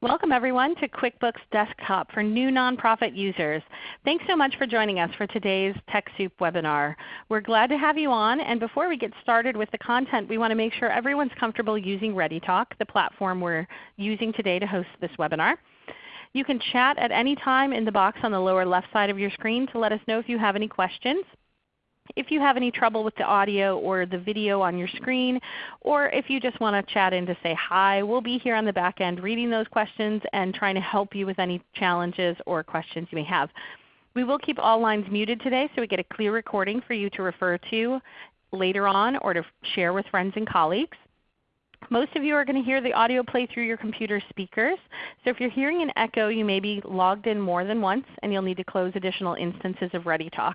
Welcome everyone to QuickBooks Desktop for new nonprofit users. Thanks so much for joining us for today's TechSoup webinar. We're glad to have you on, and before we get started with the content, we want to make sure everyone's comfortable using ReadyTalk, the platform we're using today to host this webinar. You can chat at any time in the box on the lower left side of your screen to let us know if you have any questions. If you have any trouble with the audio or the video on your screen, or if you just want to chat in to say hi, we'll be here on the back end reading those questions and trying to help you with any challenges or questions you may have. We will keep all lines muted today so we get a clear recording for you to refer to later on or to share with friends and colleagues. Most of you are going to hear the audio play through your computer speakers. So if you're hearing an echo, you may be logged in more than once and you'll need to close additional instances of ReadyTalk.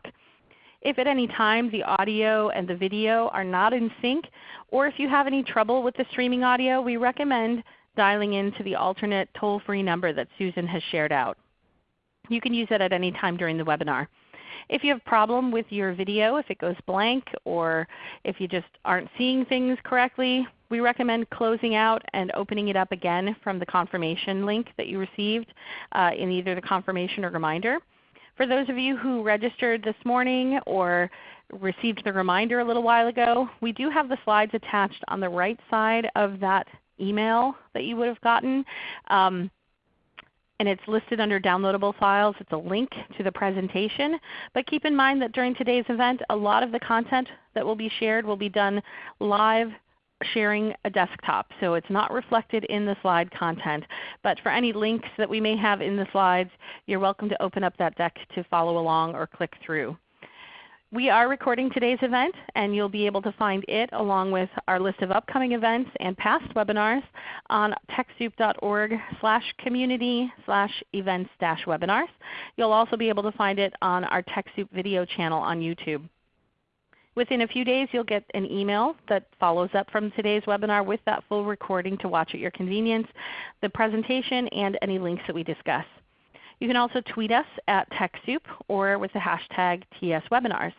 If at any time the audio and the video are not in sync, or if you have any trouble with the streaming audio, we recommend dialing into the alternate toll-free number that Susan has shared out. You can use it at any time during the webinar. If you have a problem with your video, if it goes blank, or if you just aren't seeing things correctly, we recommend closing out and opening it up again from the confirmation link that you received uh, in either the confirmation or reminder. For those of you who registered this morning or received the reminder a little while ago, we do have the slides attached on the right side of that email that you would have gotten. Um, and it's listed under downloadable files. It's a link to the presentation. But keep in mind that during today's event, a lot of the content that will be shared will be done live sharing a desktop. So it's not reflected in the slide content. But for any links that we may have in the slides, you're welcome to open up that deck to follow along or click through. We are recording today's event, and you'll be able to find it along with our list of upcoming events and past webinars on TechSoup.org slash community slash events dash webinars. You'll also be able to find it on our TechSoup video channel on YouTube. Within a few days you'll get an email that follows up from today's webinar with that full recording to watch at your convenience, the presentation, and any links that we discuss. You can also tweet us at TechSoup or with the hashtag TSWebinars.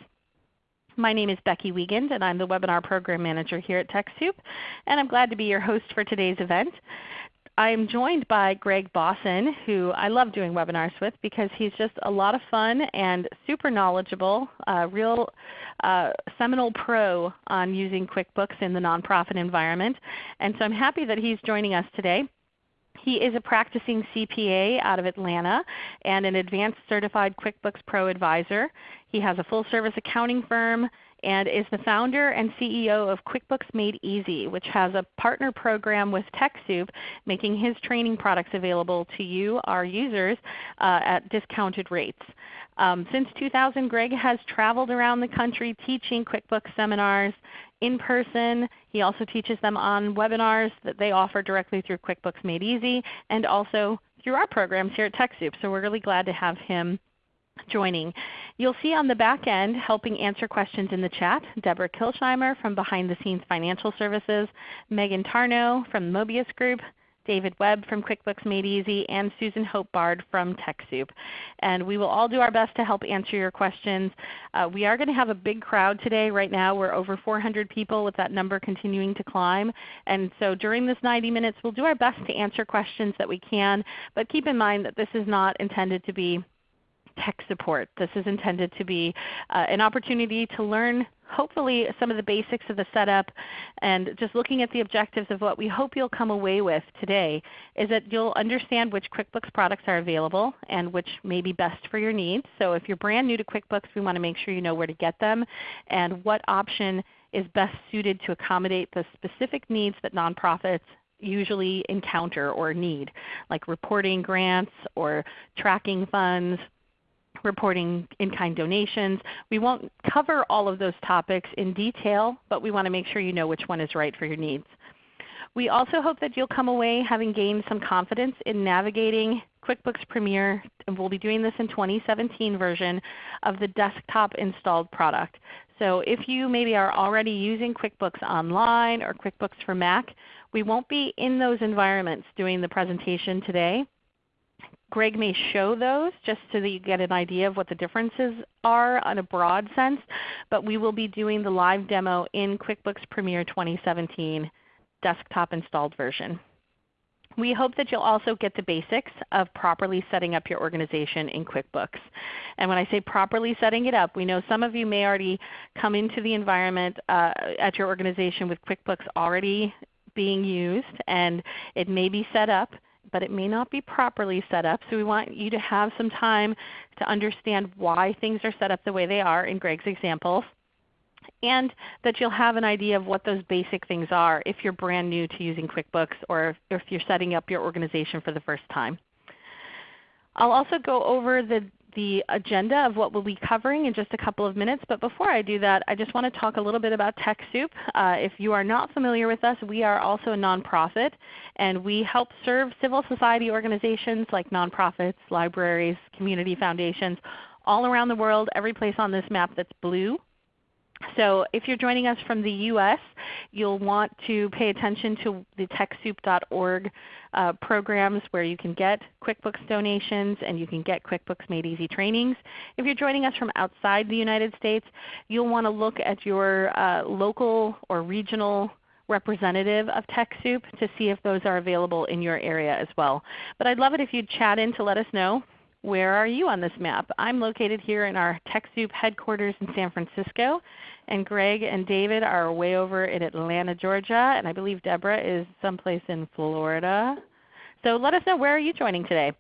My name is Becky Wiegand and I'm the Webinar Program Manager here at TechSoup, and I'm glad to be your host for today's event. I'm joined by Greg Bosson, who I love doing webinars with because he's just a lot of fun and super knowledgeable, real uh, seminal pro on using QuickBooks in the nonprofit environment. And so I'm happy that he's joining us today. He is a practicing CPA out of Atlanta and an advanced certified QuickBooks Pro advisor. He has a full service accounting firm and is the founder and CEO of QuickBooks Made Easy, which has a partner program with TechSoup, making his training products available to you, our users, uh, at discounted rates. Um, since 2000, Greg has traveled around the country teaching QuickBooks seminars in person. He also teaches them on webinars that they offer directly through QuickBooks Made Easy and also through our programs here at TechSoup. So we're really glad to have him joining. You'll see on the back end helping answer questions in the chat, Deborah Kilsheimer from Behind the Scenes Financial Services, Megan Tarnow from Mobius Group, David Webb from QuickBooks Made Easy, and Susan Hope Bard from TechSoup. And we will all do our best to help answer your questions. Uh, we are going to have a big crowd today. Right now we're over 400 people with that number continuing to climb. And so during this 90 minutes we'll do our best to answer questions that we can. But keep in mind that this is not intended to be tech support. This is intended to be uh, an opportunity to learn hopefully some of the basics of the setup and just looking at the objectives of what we hope you'll come away with today is that you'll understand which QuickBooks products are available and which may be best for your needs. So if you're brand new to QuickBooks, we want to make sure you know where to get them and what option is best suited to accommodate the specific needs that nonprofits usually encounter or need, like reporting grants or tracking funds, reporting in-kind donations. We won't cover all of those topics in detail, but we want to make sure you know which one is right for your needs. We also hope that you'll come away having gained some confidence in navigating QuickBooks Premier, and we'll be doing this in 2017 version of the desktop installed product. So if you maybe are already using QuickBooks Online or QuickBooks for Mac, we won't be in those environments doing the presentation today. Greg may show those just so that you get an idea of what the differences are on a broad sense, but we will be doing the live demo in QuickBooks Premier 2017 desktop installed version. We hope that you'll also get the basics of properly setting up your organization in QuickBooks. And when I say properly setting it up, we know some of you may already come into the environment uh, at your organization with QuickBooks already being used and it may be set up but it may not be properly set up. So we want you to have some time to understand why things are set up the way they are in Greg's examples and that you'll have an idea of what those basic things are if you're brand new to using QuickBooks or if you're setting up your organization for the first time. I'll also go over the, the agenda of what we'll be covering in just a couple of minutes. But before I do that, I just want to talk a little bit about TechSoup. Uh, if you are not familiar with us, we are also a nonprofit, and we help serve civil society organizations like nonprofits, libraries, community foundations, all around the world, every place on this map that's blue so if you're joining us from the U.S., you'll want to pay attention to the TechSoup.org uh, programs where you can get QuickBooks donations and you can get QuickBooks Made Easy trainings. If you're joining us from outside the United States, you'll want to look at your uh, local or regional representative of TechSoup to see if those are available in your area as well. But I'd love it if you'd chat in to let us know where are you on this map? I'm located here in our TechSoup headquarters in San Francisco, and Greg and David are way over in Atlanta, Georgia, and I believe Deborah is someplace in Florida. So let us know where are you joining today.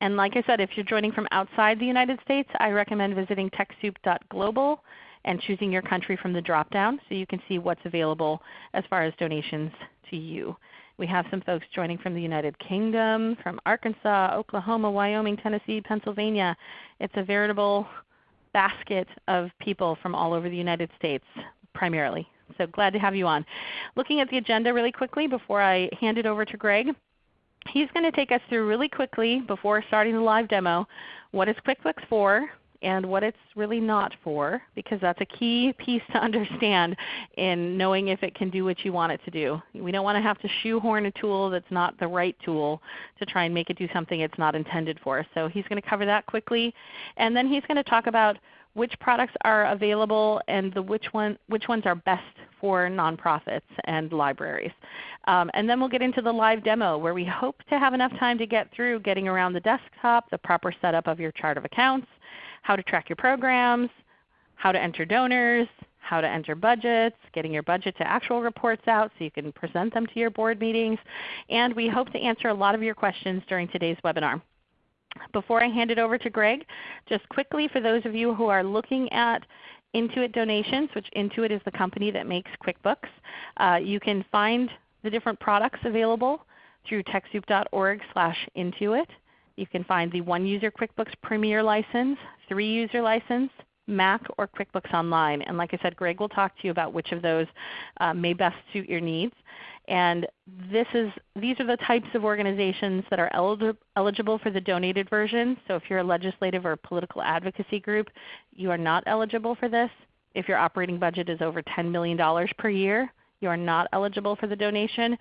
And like I said, if you're joining from outside the United States, I recommend visiting TechSoup.global and choosing your country from the drop-down so you can see what's available as far as donations to you. We have some folks joining from the United Kingdom, from Arkansas, Oklahoma, Wyoming, Tennessee, Pennsylvania. It's a veritable basket of people from all over the United States primarily. So glad to have you on. Looking at the agenda really quickly before I hand it over to Greg. He's going to take us through really quickly before starting the live demo what is QuickBooks for, and what it's really not for because that's a key piece to understand in knowing if it can do what you want it to do. We don't want to have to shoehorn a tool that's not the right tool to try and make it do something it's not intended for. So he's going to cover that quickly. And then he's going to talk about which products are available and the which, one, which ones are best for nonprofits and libraries. Um, and then we'll get into the live demo where we hope to have enough time to get through getting around the desktop, the proper setup of your chart of accounts, how to track your programs, how to enter donors, how to enter budgets, getting your budget to actual reports out so you can present them to your board meetings. And we hope to answer a lot of your questions during today's webinar. Before I hand it over to Greg, just quickly for those of you who are looking at Intuit donations, which Intuit is the company that makes QuickBooks, uh, you can find the different products available through TechSoup.org slash Intuit. You can find the one user QuickBooks Premier license, three user license, Mac, or QuickBooks Online. And like I said, Greg will talk to you about which of those uh, may best suit your needs. And this is, these are the types of organizations that are eligible for the donated version. So if you're a legislative or political advocacy group, you are not eligible for this. If your operating budget is over $10 million per year, you are not eligible for the donation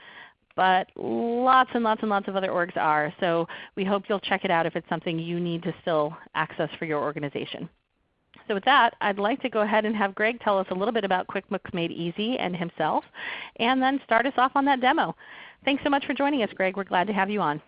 but lots and lots and lots of other orgs are. So we hope you'll check it out if it's something you need to still access for your organization. So with that, I'd like to go ahead and have Greg tell us a little bit about QuickBooks Made Easy and himself, and then start us off on that demo. Thanks so much for joining us, Greg. We're glad to have you on.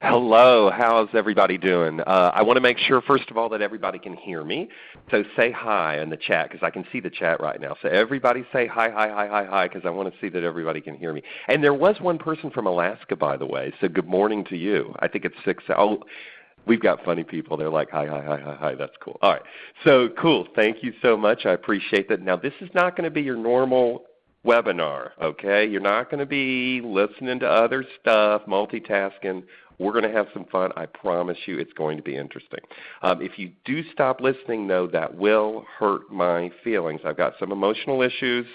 Hello, how's everybody doing? Uh, I want to make sure first of all that everybody can hear me. So say hi in the chat because I can see the chat right now. So everybody say hi, hi, hi, hi, hi because I want to see that everybody can hear me. And there was one person from Alaska by the way, so good morning to you. I think it's 6, oh, we've got funny people. They're like, hi, hi, hi, hi, hi. That's cool. All right. So cool. Thank you so much. I appreciate that. Now this is not going to be your normal webinar, okay? You're not going to be listening to other stuff, multitasking. We're going to have some fun. I promise you it's going to be interesting. Um, if you do stop listening, though, that will hurt my feelings. I've got some emotional issues,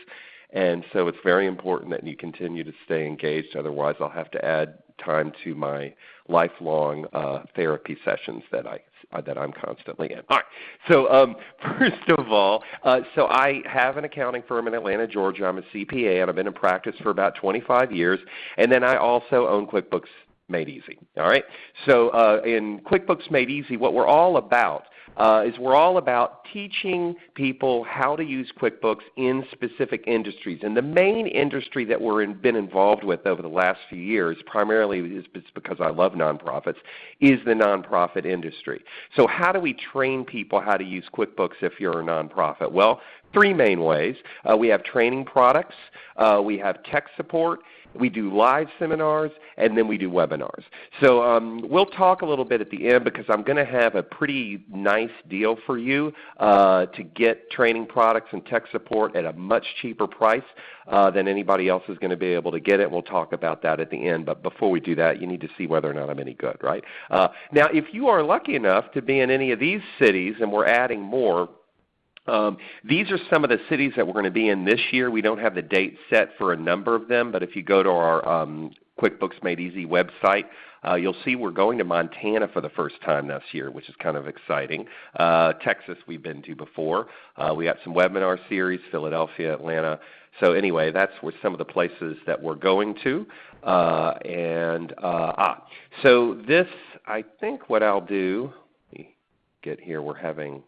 and so it's very important that you continue to stay engaged. Otherwise, I'll have to add time to my lifelong uh, therapy sessions that I uh, that I'm constantly in. All right. So um, first of all, uh, so I have an accounting firm in Atlanta, Georgia. I'm a CPA, and I've been in practice for about 25 years. And then I also own QuickBooks Made Easy. All right. So uh, in QuickBooks Made Easy, what we're all about uh, is we're all about teaching people how to use QuickBooks in specific industries. And the main industry that we've in, been involved with over the last few years, primarily is because I love nonprofits, is the nonprofit industry. So how do we train people how to use QuickBooks if you're a nonprofit? Well, three main ways. Uh, we have training products, uh, we have tech support, we do live seminars, and then we do webinars. So um, we'll talk a little bit at the end because I'm going to have a pretty nice deal for you uh, to get training products and tech support at a much cheaper price uh, than anybody else is going to be able to get it. We'll talk about that at the end. But before we do that, you need to see whether or not I'm any good, right? Uh, now, if you are lucky enough to be in any of these cities, and we're adding more, um, these are some of the cities that we're going to be in this year. We don't have the date set for a number of them, but if you go to our um, QuickBooks Made Easy website, uh, you'll see we're going to Montana for the first time this year, which is kind of exciting. Uh, Texas we've been to before. Uh, we got some webinar series, Philadelphia, Atlanta. So anyway, that's where some of the places that we're going to. Uh, and uh, ah, so this, I think what I'll do, let me get here, we're having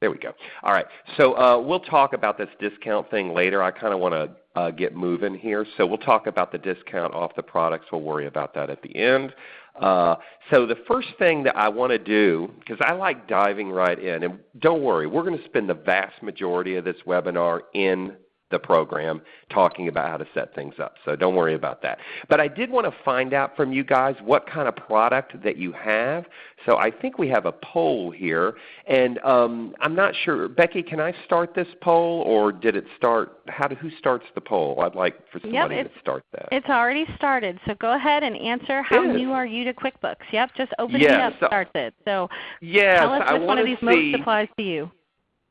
there we go. All right. So uh, we'll talk about this discount thing later. I kind of want to uh, get moving here. So we'll talk about the discount off the products. We'll worry about that at the end. Uh, so the first thing that I want to do, because I like diving right in, and don't worry, we're going to spend the vast majority of this webinar in the program talking about how to set things up. So don't worry about that. But I did want to find out from you guys what kind of product that you have. So I think we have a poll here. And um, I'm not sure. Becky, can I start this poll or did it start? How do, who starts the poll? I'd like for somebody yep, to start that. It's already started. So go ahead and answer how new are you to QuickBooks. Yep, just open yes, it up so, starts it. So yes, tell us which one of these see, most applies to you.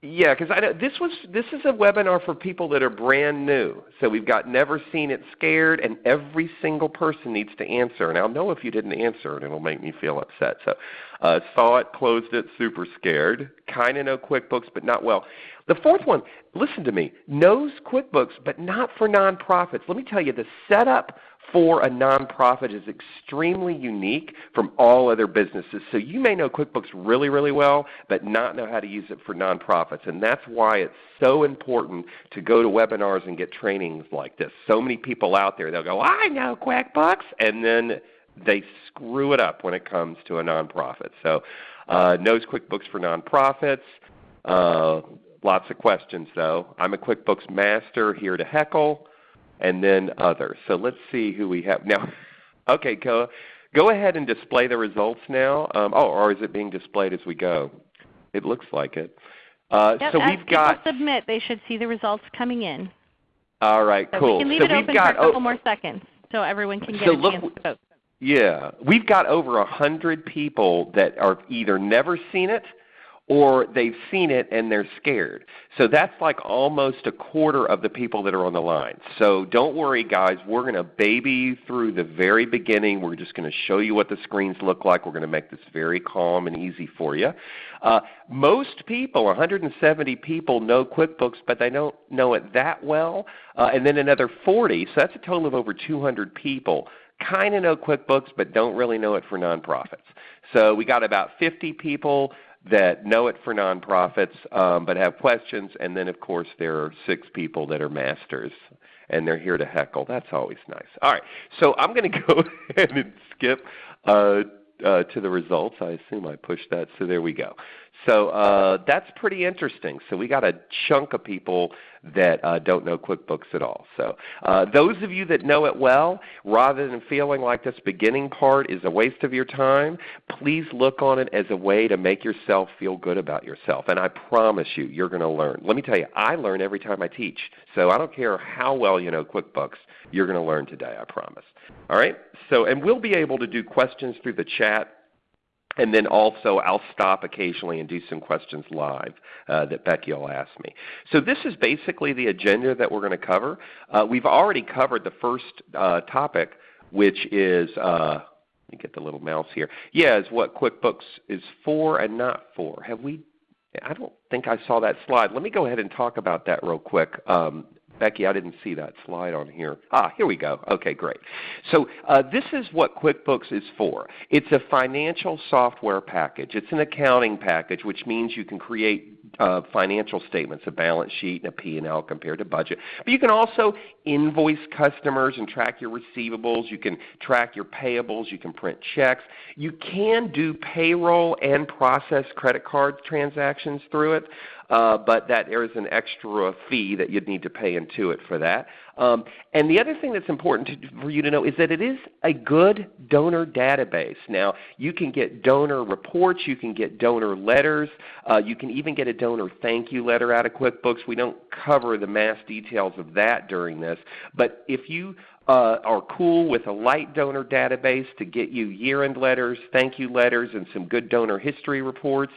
Yeah, because I know this was this is a webinar for people that are brand new. So we've got never seen it scared, and every single person needs to answer. And I'll know if you didn't answer, and it'll make me feel upset. So uh, saw it, closed it, super scared. Kind of know QuickBooks, but not well. The fourth one, listen to me, knows QuickBooks, but not for nonprofits. Let me tell you, the setup for a nonprofit is extremely unique from all other businesses. So you may know QuickBooks really, really well, but not know how to use it for nonprofits. And that's why it's so important to go to webinars and get trainings like this. So many people out there, they'll go, I know QuickBooks, and then they screw it up when it comes to a nonprofit. So uh, knows QuickBooks for nonprofits. Uh, lots of questions though. I'm a QuickBooks master here to heckle and then others. So let's see who we have now. Okay, go, go ahead and display the results now. Um, oh, or is it being displayed as we go? It looks like it. Uh, yep, so we've got submit, they should see the results coming in. All right, so cool. We can leave so it we've open got, for a couple oh, more seconds so everyone can get so a look, chance to vote. Yeah, we've got over a hundred people that are either never seen it or they've seen it and they're scared. So that's like almost a quarter of the people that are on the line. So don't worry guys, we're going to baby you through the very beginning. We're just going to show you what the screens look like. We're going to make this very calm and easy for you. Uh, most people, 170 people know QuickBooks, but they don't know it that well. Uh, and then another 40, so that's a total of over 200 people kind of know QuickBooks but don't really know it for nonprofits. So we got about 50 people that know it for nonprofits um, but have questions, and then of course there are six people that are masters and they're here to heckle. That's always nice. All right, so I'm going to go ahead and skip uh, uh, to the results. I assume I pushed that, so there we go. So uh, that's pretty interesting. So we got a chunk of people that uh, don't know QuickBooks at all. So uh, those of you that know it well, rather than feeling like this beginning part is a waste of your time, please look on it as a way to make yourself feel good about yourself. And I promise you, you're going to learn. Let me tell you, I learn every time I teach. So I don't care how well you know QuickBooks, you're going to learn today, I promise. All right? So, and we'll be able to do questions through the chat and then also I'll stop occasionally and do some questions live uh, that Becky will ask me. So this is basically the agenda that we're going to cover. Uh, we've already covered the first uh, topic, which is uh, let me get the little mouse here. Yeah, is what QuickBooks is for and not for. Have we? I don't think I saw that slide. Let me go ahead and talk about that real quick. Um, Becky, I didn't see that slide on here. Ah, here we go. Okay, great. So uh, this is what QuickBooks is for. It's a financial software package. It's an accounting package, which means you can create uh, financial statements, a balance sheet and a P&L compared to budget. But you can also invoice customers and track your receivables. You can track your payables. You can print checks. You can do payroll and process credit card transactions through it uh, but that there is an extra fee that you'd need to pay Intuit for that. Um, and the other thing that's important to, for you to know is that it is a good donor database. Now, you can get donor reports, you can get donor letters, uh, you can even get a donor thank you letter out of QuickBooks. We don't cover the mass details of that during this, but if you uh, are cool with a light donor database to get you year-end letters, thank you letters, and some good donor history reports,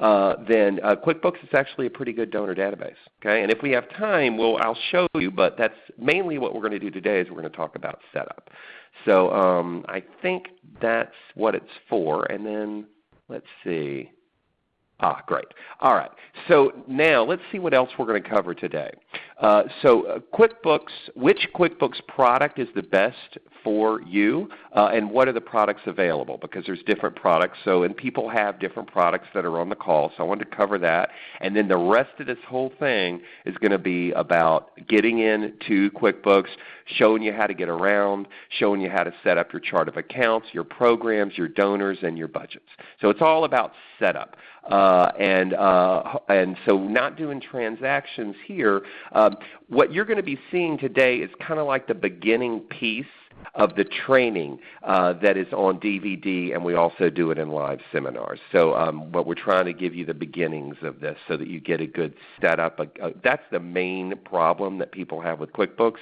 uh, then uh, QuickBooks is actually a pretty good donor database. Okay? And if we have time, we'll, I'll show you, but that's mainly what we're going to do today is we're going to talk about setup. So um, I think that's what it's for. And then let's see. Ah, great. All right. So now let's see what else we're going to cover today. Uh, so uh, QuickBooks, which QuickBooks product is the best for you, uh, and what are the products available? Because there's different products, so and people have different products that are on the call. So I wanted to cover that, and then the rest of this whole thing is going to be about getting into QuickBooks, showing you how to get around, showing you how to set up your chart of accounts, your programs, your donors, and your budgets. So it's all about setup. Uh, and, uh, and so not doing transactions here, um, what you're going to be seeing today is kind of like the beginning piece of the training uh, that is on DVD, and we also do it in live seminars. So um, what we're trying to give you the beginnings of this so that you get a good setup. that's the main problem that people have with QuickBooks.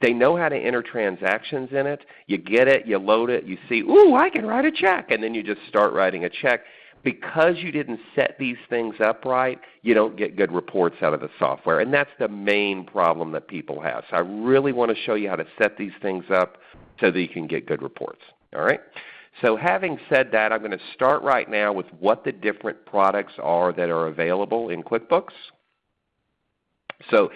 They know how to enter transactions in it. You get it, you load it, you see, ooh, I can write a check, and then you just start writing a check because you didn't set these things up right, you don't get good reports out of the software. And that's the main problem that people have. So I really want to show you how to set these things up so that you can get good reports. All right? So having said that, I'm going to start right now with what the different products are that are available in QuickBooks. So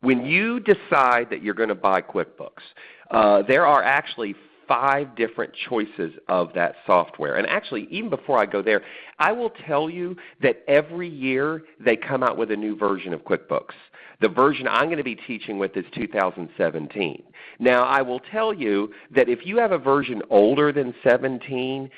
when you decide that you're going to buy QuickBooks, uh, there are actually five different choices of that software. And actually, even before I go there, I will tell you that every year they come out with a new version of QuickBooks. The version I'm going to be teaching with is 2017. Now, I will tell you that if you have a version older than 17,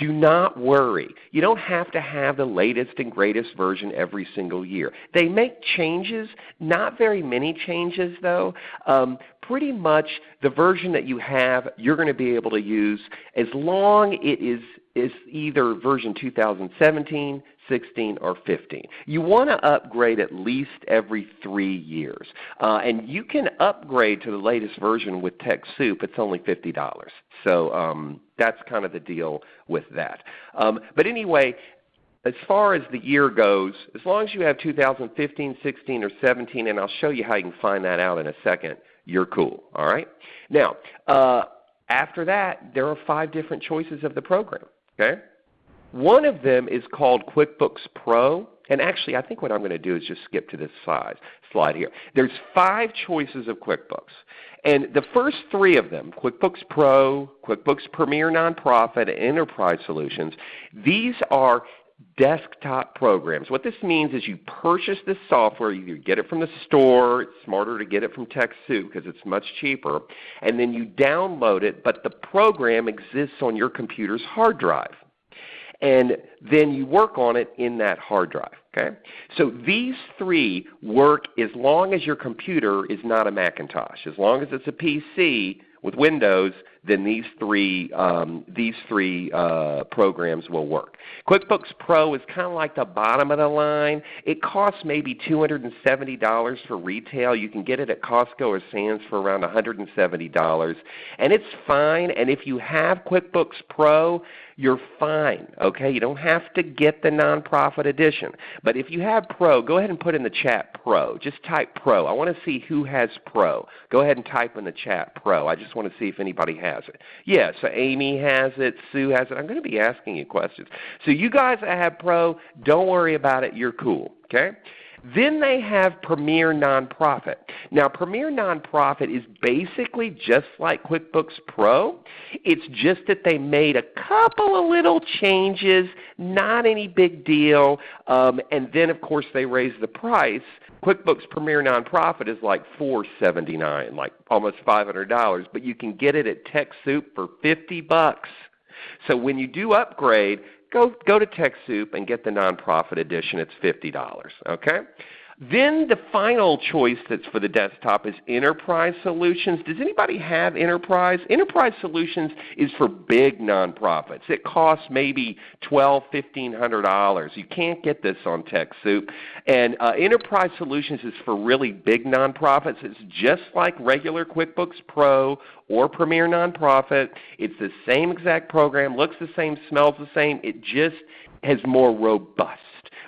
do not worry. You don't have to have the latest and greatest version every single year. They make changes, not very many changes though. Um, pretty much the version that you have you're going to be able to use as long it is, is either version 2017, 16, or 15. You want to upgrade at least every three years. Uh, and you can upgrade to the latest version with TechSoup. It's only $50. So um, that's kind of the deal with that. Um, but anyway, as far as the year goes, as long as you have 2015, 16, or 17, and I'll show you how you can find that out in a second, you're cool. All right? Now, uh, after that, there are five different choices of the program. Okay? One of them is called QuickBooks Pro. And actually, I think what I'm going to do is just skip to this slide, slide here. There's five choices of QuickBooks. And the first three of them, QuickBooks Pro, QuickBooks Premier Nonprofit, and Enterprise Solutions, these are desktop programs. What this means is you purchase this software, you get it from the store, it's smarter to get it from TechSoup because it's much cheaper, and then you download it, but the program exists on your computer's hard drive. And then you work on it in that hard drive. Okay? So these three work as long as your computer is not a Macintosh. As long as it's a PC with Windows, then these three, um, these three uh, programs will work. QuickBooks Pro is kind of like the bottom of the line. It costs maybe $270 for retail. You can get it at Costco or Sam's for around $170. And it's fine. And if you have QuickBooks Pro, you're fine. Okay? You don't have to get the nonprofit edition. But if you have Pro, go ahead and put in the chat Pro. Just type Pro. I want to see who has Pro. Go ahead and type in the chat Pro. I just want to see if anybody has it. Yeah, so Amy has it, Sue has it. I'm going to be asking you questions. So you guys that have Pro, don't worry about it. You're cool. Okay? Then they have Premier Nonprofit. Now Premier Nonprofit is basically just like QuickBooks Pro. It's just that they made a couple of little changes, not any big deal, um, and then of course they raised the price. QuickBooks Premier Nonprofit is like 479, like almost $500, but you can get it at TechSoup for 50 bucks. So when you do upgrade, go, go to TechSoup and get the nonprofit edition. It's $50. Okay? Then the final choice that's for the desktop is Enterprise Solutions. Does anybody have Enterprise? Enterprise Solutions is for big nonprofits. It costs maybe $1,200, $1,500. You can't get this on TechSoup. And uh, Enterprise Solutions is for really big nonprofits. It's just like regular QuickBooks Pro or Premier Nonprofit. It's the same exact program, looks the same, smells the same. It just has more robust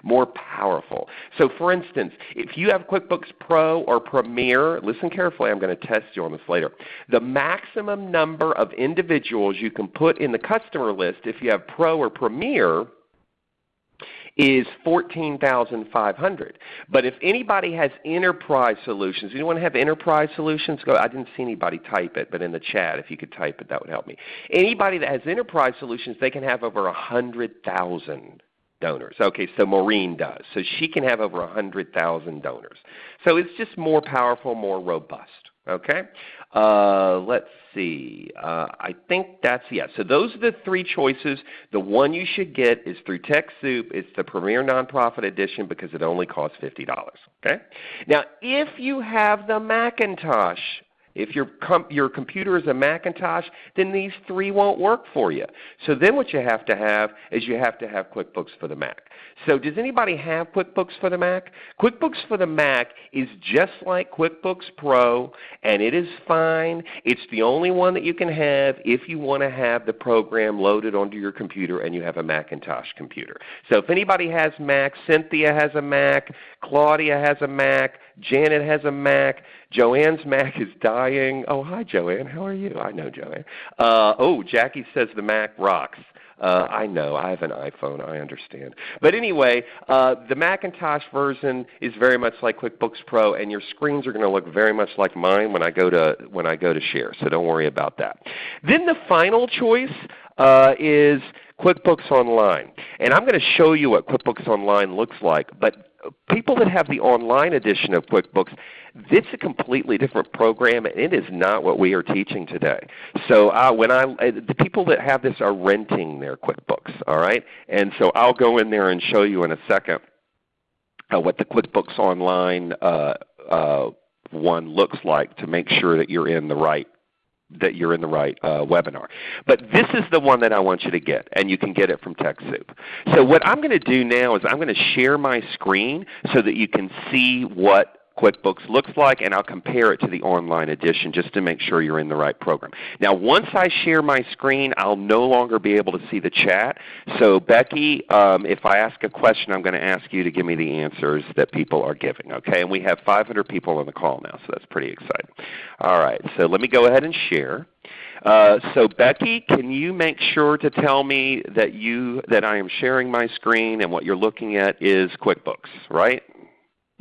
more powerful. So for instance, if you have QuickBooks Pro or Premier, listen carefully, I'm going to test you on this later. The maximum number of individuals you can put in the customer list if you have Pro or Premier is 14,500. But if anybody has enterprise solutions, anyone have enterprise solutions? Go, I didn't see anybody type it, but in the chat if you could type it that would help me. Anybody that has enterprise solutions, they can have over 100,000 donors. Okay, so Maureen does. So she can have over 100,000 donors. So it's just more powerful, more robust. Okay, uh, let's see. Uh, I think that's yes. So those are the three choices. The one you should get is through TechSoup. It's the Premier Nonprofit Edition because it only costs fifty dollars. Okay. Now, if you have the Macintosh if your, your computer is a Macintosh, then these three won't work for you. So then what you have to have is you have to have QuickBooks for the Mac. So does anybody have QuickBooks for the Mac? QuickBooks for the Mac is just like QuickBooks Pro, and it is fine. It's the only one that you can have if you want to have the program loaded onto your computer and you have a Macintosh computer. So if anybody has Mac, Cynthia has a Mac, Claudia has a Mac, Janet has a Mac. Joanne's Mac is dying. Oh, hi Joanne. How are you? I know Joanne. Uh, oh, Jackie says the Mac rocks. Uh, I know. I have an iPhone. I understand. But anyway, uh, the Macintosh version is very much like QuickBooks Pro, and your screens are going to look very much like mine when I go to when I go to share. So don't worry about that. Then the final choice uh, is QuickBooks Online, and I'm going to show you what QuickBooks Online looks like. But people that have the online edition of QuickBooks, it's a completely different program, and it is not what we are teaching today. So uh, when I, uh, the people that have this are renting their QuickBooks, all right? And so I'll go in there and show you in a second uh, what the QuickBooks Online uh, uh, one looks like to make sure that you're in the right that you're in the right uh, webinar. But this is the one that I want you to get, and you can get it from TechSoup. So what I'm going to do now is I'm going to share my screen so that you can see what QuickBooks looks like, and I'll compare it to the online edition just to make sure you're in the right program. Now once I share my screen, I'll no longer be able to see the chat. So Becky, um, if I ask a question, I'm going to ask you to give me the answers that people are giving. Okay? And we have 500 people on the call now, so that's pretty exciting. All right, so let me go ahead and share. Uh, so Becky, can you make sure to tell me that you that I am sharing my screen and what you're looking at is QuickBooks, right?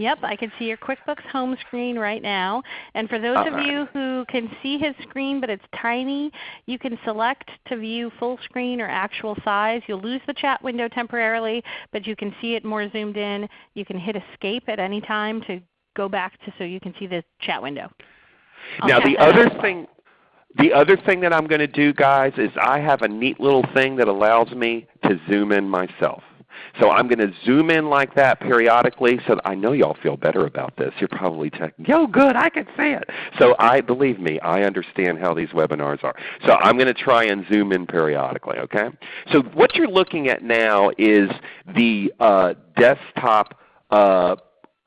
Yep, I can see your QuickBooks home screen right now. And for those of you who can see his screen but it's tiny, you can select to view full screen or actual size. You'll lose the chat window temporarily, but you can see it more zoomed in. You can hit escape at any time to go back to so you can see the chat window. I'll now the other thing the other thing that I'm going to do guys is I have a neat little thing that allows me to zoom in myself. So I'm going to zoom in like that periodically so I know y'all feel better about this. You're probably thinking, yo good, I can see it. So I believe me, I understand how these webinars are. So I'm going to try and zoom in periodically. Okay? So what you're looking at now is the uh, desktop uh,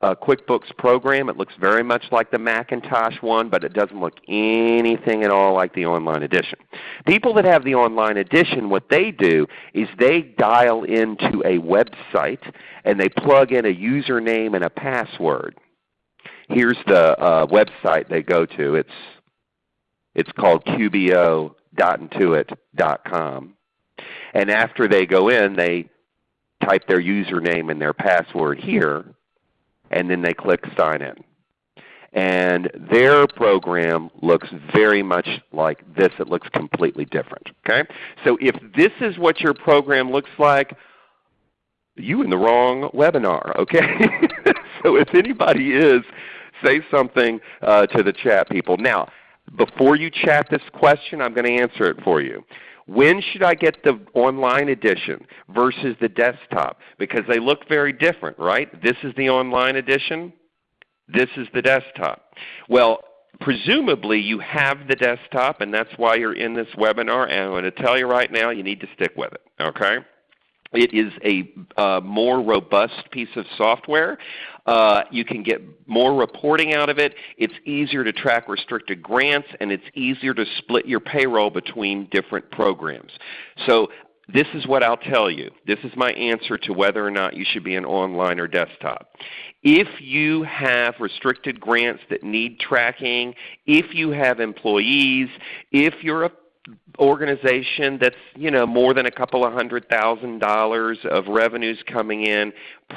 uh, QuickBooks program. It looks very much like the Macintosh one, but it doesn't look anything at all like the online edition. People that have the online edition, what they do is they dial into a website and they plug in a username and a password. Here's the uh, website they go to. It's, it's called qbo.intuit.com. And after they go in, they type their username and their password here and then they click Sign In. And their program looks very much like this. It looks completely different. Okay? So if this is what your program looks like, you in the wrong webinar. Okay? so if anybody is, say something uh, to the chat people. Now, before you chat this question, I'm going to answer it for you. When should I get the online edition versus the desktop? Because they look very different, right? This is the online edition. This is the desktop. Well, presumably you have the desktop and that's why you're in this webinar and I'm going to tell you right now you need to stick with it. Okay? It is a uh, more robust piece of software. Uh, you can get more reporting out of it. It's easier to track restricted grants, and it's easier to split your payroll between different programs. So this is what I'll tell you. This is my answer to whether or not you should be an online or desktop. If you have restricted grants that need tracking, if you have employees, if you're a organization that's you know more than a couple of hundred thousand dollars of revenues coming in,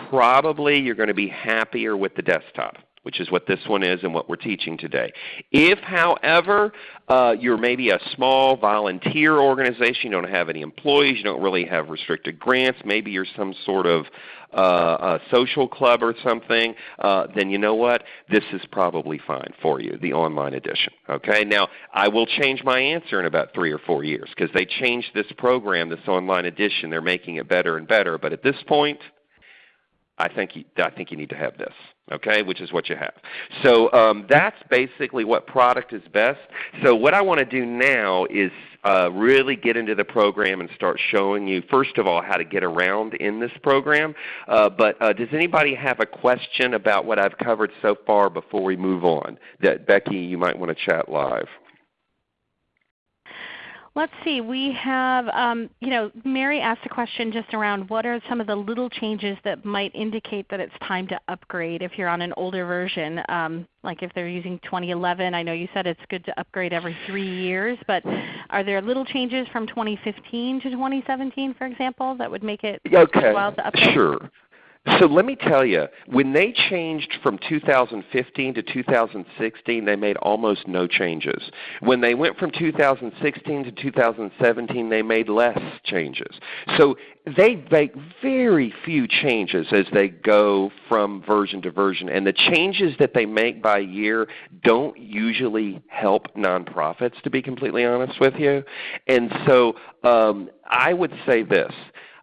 probably you're going to be happier with the desktop which is what this one is and what we're teaching today. If, however, uh, you're maybe a small volunteer organization, you don't have any employees, you don't really have restricted grants, maybe you're some sort of uh, social club or something, uh, then you know what? This is probably fine for you, the online edition. Okay? Now, I will change my answer in about three or four years because they changed this program, this online edition. They're making it better and better. But at this point, I think you, I think you need to have this, okay, which is what you have. So um, that's basically what product is best. So what I want to do now is uh, really get into the program and start showing you, first of all, how to get around in this program. Uh, but uh, does anybody have a question about what I've covered so far before we move on? That Becky, you might want to chat live. Let's see. We have, um, you know, Mary asked a question just around what are some of the little changes that might indicate that it's time to upgrade if you're on an older version. Um, like if they're using 2011, I know you said it's good to upgrade every three years, but are there little changes from 2015 to 2017, for example, that would make it okay. worthwhile to upgrade? Sure. So let me tell you, when they changed from 2015 to 2016, they made almost no changes. When they went from 2016 to 2017, they made less changes. So they make very few changes as they go from version to version. And the changes that they make by year don't usually help nonprofits, to be completely honest with you. And so um, I would say this.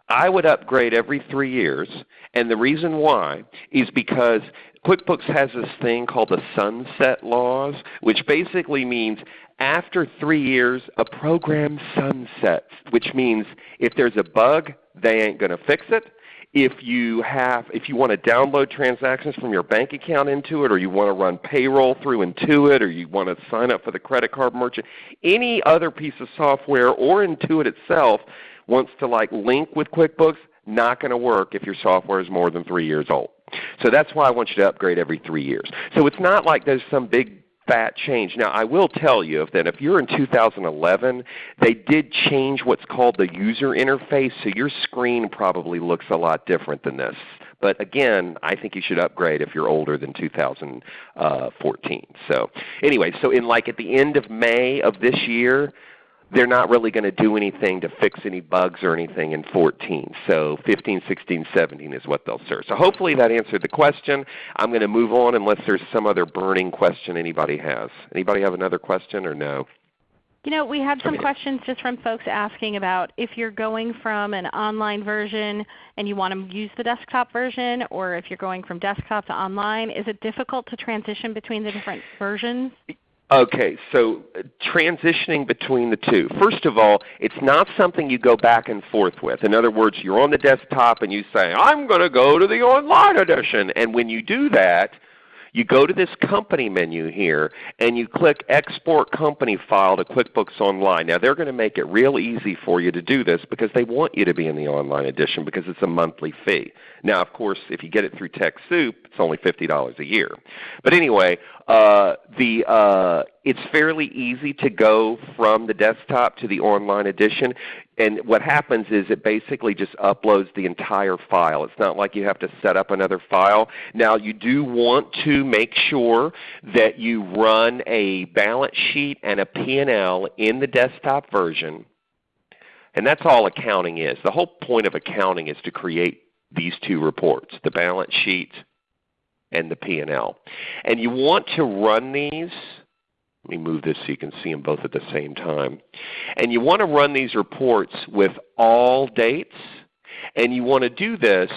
I would upgrade every three years, and the reason why is because QuickBooks has this thing called the sunset laws, which basically means after three years a program sunsets, which means if there's a bug, they ain't going to fix it. If you have, if you want to download transactions from your bank account into it, or you want to run payroll through Intuit, or you want to sign up for the credit card merchant, any other piece of software or Intuit itself wants to like link with QuickBooks, not going to work if your software is more than 3 years old. So that's why I want you to upgrade every 3 years. So it's not like there's some big fat change. Now I will tell you that if you're in 2011, they did change what's called the user interface, so your screen probably looks a lot different than this. But again, I think you should upgrade if you're older than 2014. So anyway, so in like at the end of May of this year, they're not really going to do anything to fix any bugs or anything in 14. So 15, 16, 17 is what they'll serve. So hopefully that answered the question. I'm going to move on unless there's some other burning question anybody has. Anybody have another question or no? You know, we had some questions just from folks asking about if you're going from an online version and you want to use the desktop version, or if you're going from desktop to online, is it difficult to transition between the different versions? Okay, so uh, transitioning between the two. First of all, it's not something you go back and forth with. In other words, you're on the desktop and you say, I'm going to go to the online edition. And when you do that, you go to this company menu here and you click Export Company File to QuickBooks Online. Now they're going to make it real easy for you to do this because they want you to be in the online edition because it's a monthly fee. Now of course if you get it through TechSoup it's only $50 a year. But anyway, uh, the, uh, it's fairly easy to go from the desktop to the online edition. And what happens is it basically just uploads the entire file. It's not like you have to set up another file. Now you do want to make sure that you run a balance sheet and a P&L in the desktop version. And that's all accounting is. The whole point of accounting is to create these two reports, the balance sheet and the P&L. And you want to run these let me move this so you can see them both at the same time. And you want to run these reports with all dates, and you want to do this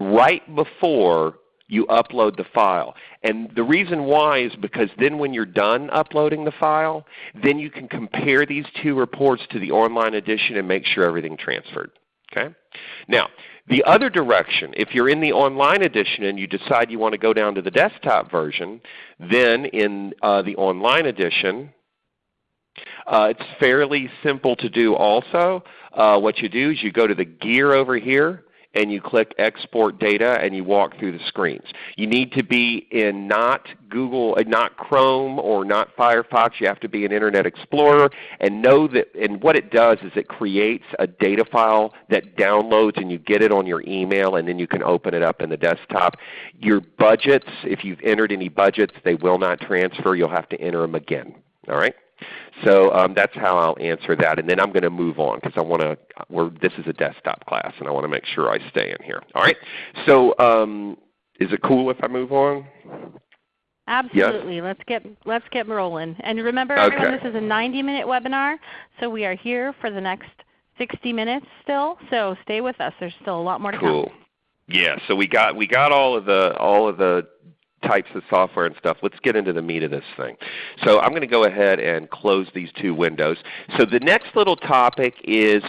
right before you upload the file. And the reason why is because then when you're done uploading the file, then you can compare these two reports to the online edition and make sure everything transferred. Okay? Now, the other direction, if you're in the online edition and you decide you want to go down to the desktop version, then in uh, the online edition, uh, it's fairly simple to do also. Uh, what you do is you go to the gear over here and you click Export Data and you walk through the screens. You need to be in not Google, uh, not Chrome or not Firefox. You have to be in Internet Explorer and know that and what it does is it creates a data file that downloads and you get it on your email and then you can open it up in the desktop. Your budgets, if you've entered any budgets, they will not transfer. You'll have to enter them again. All right? So um, that's how I'll answer that, and then I'm going to move on because I want to. This is a desktop class, and I want to make sure I stay in here. All right. So um, is it cool if I move on? Absolutely. Yes? Let's get let's get rolling. And remember, okay. everyone, this is a 90-minute webinar, so we are here for the next 60 minutes still. So stay with us. There's still a lot more to cool. come. Cool. Yeah. So we got we got all of the all of the types of software and stuff. Let's get into the meat of this thing. So I'm going to go ahead and close these two windows. So the next little topic is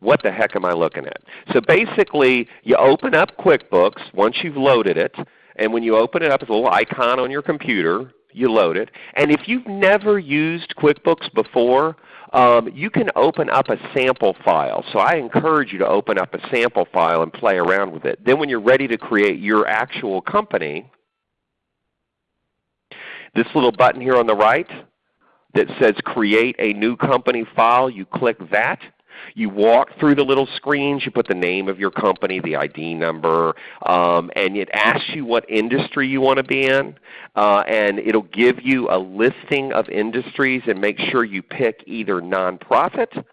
what the heck am I looking at? So basically you open up QuickBooks once you've loaded it, and when you open it up, it's a little icon on your computer. You load it. And if you've never used QuickBooks before, um, you can open up a sample file. So I encourage you to open up a sample file and play around with it. Then when you're ready to create your actual company, this little button here on the right that says Create a New Company File, you click that. You walk through the little screens. You put the name of your company, the ID number, um, and it asks you what industry you want to be in. Uh, and it will give you a listing of industries and make sure you pick either nonprofit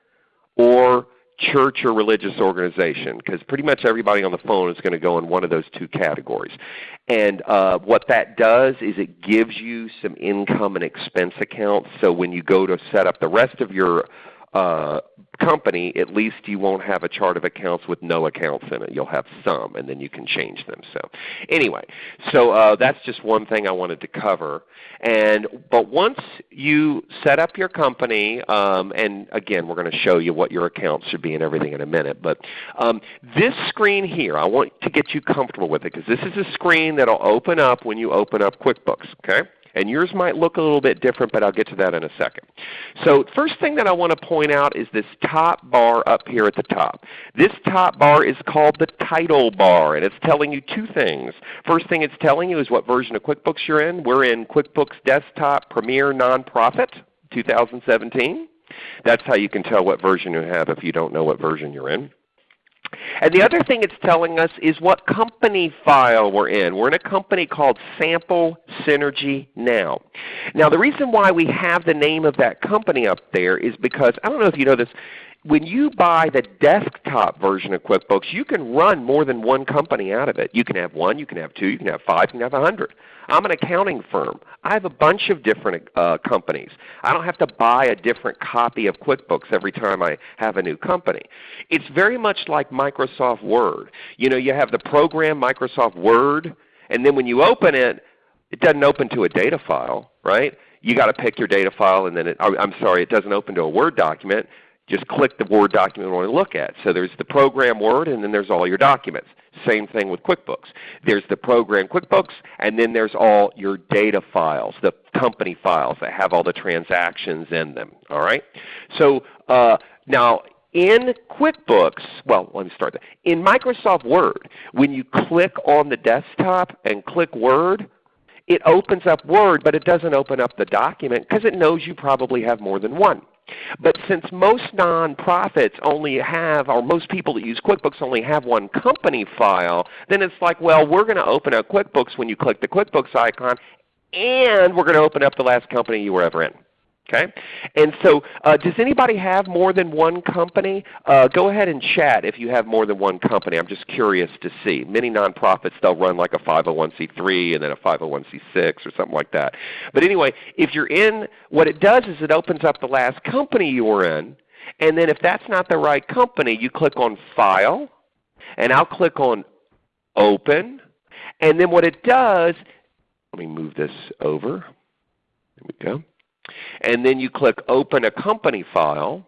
or church or religious organization because pretty much everybody on the phone is going to go in one of those two categories. And uh, what that does is it gives you some income and expense accounts so when you go to set up the rest of your uh, company, at least you won't have a chart of accounts with no accounts in it. You'll have some, and then you can change them. So anyway, so uh, that's just one thing I wanted to cover. And but once you set up your company, um, and again, we're going to show you what your accounts should be and everything in a minute. But um, this screen here, I want to get you comfortable with it because this is a screen that will open up when you open up QuickBooks. Okay. And yours might look a little bit different, but I'll get to that in a second. So first thing that I want to point out is this top bar up here at the top. This top bar is called the title bar, and it's telling you two things. First thing it's telling you is what version of QuickBooks you're in. We're in QuickBooks Desktop Premier Nonprofit 2017. That's how you can tell what version you have if you don't know what version you're in. And the other thing it's telling us is what company file we're in. We're in a company called Sample Synergy Now. Now the reason why we have the name of that company up there is because, I don't know if you know this, when you buy the desktop version of QuickBooks, you can run more than one company out of it. You can have one, you can have two, you can have five, you can have a hundred. I'm an accounting firm. I have a bunch of different uh, companies. I don't have to buy a different copy of QuickBooks every time I have a new company. It's very much like Microsoft Word. You know, you have the program Microsoft Word, and then when you open it, it doesn't open to a data file, right? You got to pick your data file, and then it, I'm sorry, it doesn't open to a Word document just click the Word document you want to look at. So there's the program Word and then there's all your documents. Same thing with QuickBooks. There's the program QuickBooks and then there's all your data files, the company files that have all the transactions in them. All right? So uh, now in QuickBooks, well let me start that. In Microsoft Word, when you click on the desktop and click Word, it opens up Word but it doesn't open up the document because it knows you probably have more than one. But since most nonprofits only have, or most people that use QuickBooks only have one company file, then it's like, well, we're going to open up QuickBooks when you click the QuickBooks icon, and we're going to open up the last company you were ever in. Okay? And so uh, does anybody have more than one company? Uh, go ahead and chat if you have more than one company. I'm just curious to see. Many nonprofits, they'll run like a 501c3 and then a 501c6 or something like that. But anyway, if you're in, what it does is it opens up the last company you were in. And then if that's not the right company, you click on File. And I'll click on Open. And then what it does, let me move this over. There we go and then you click Open a Company File.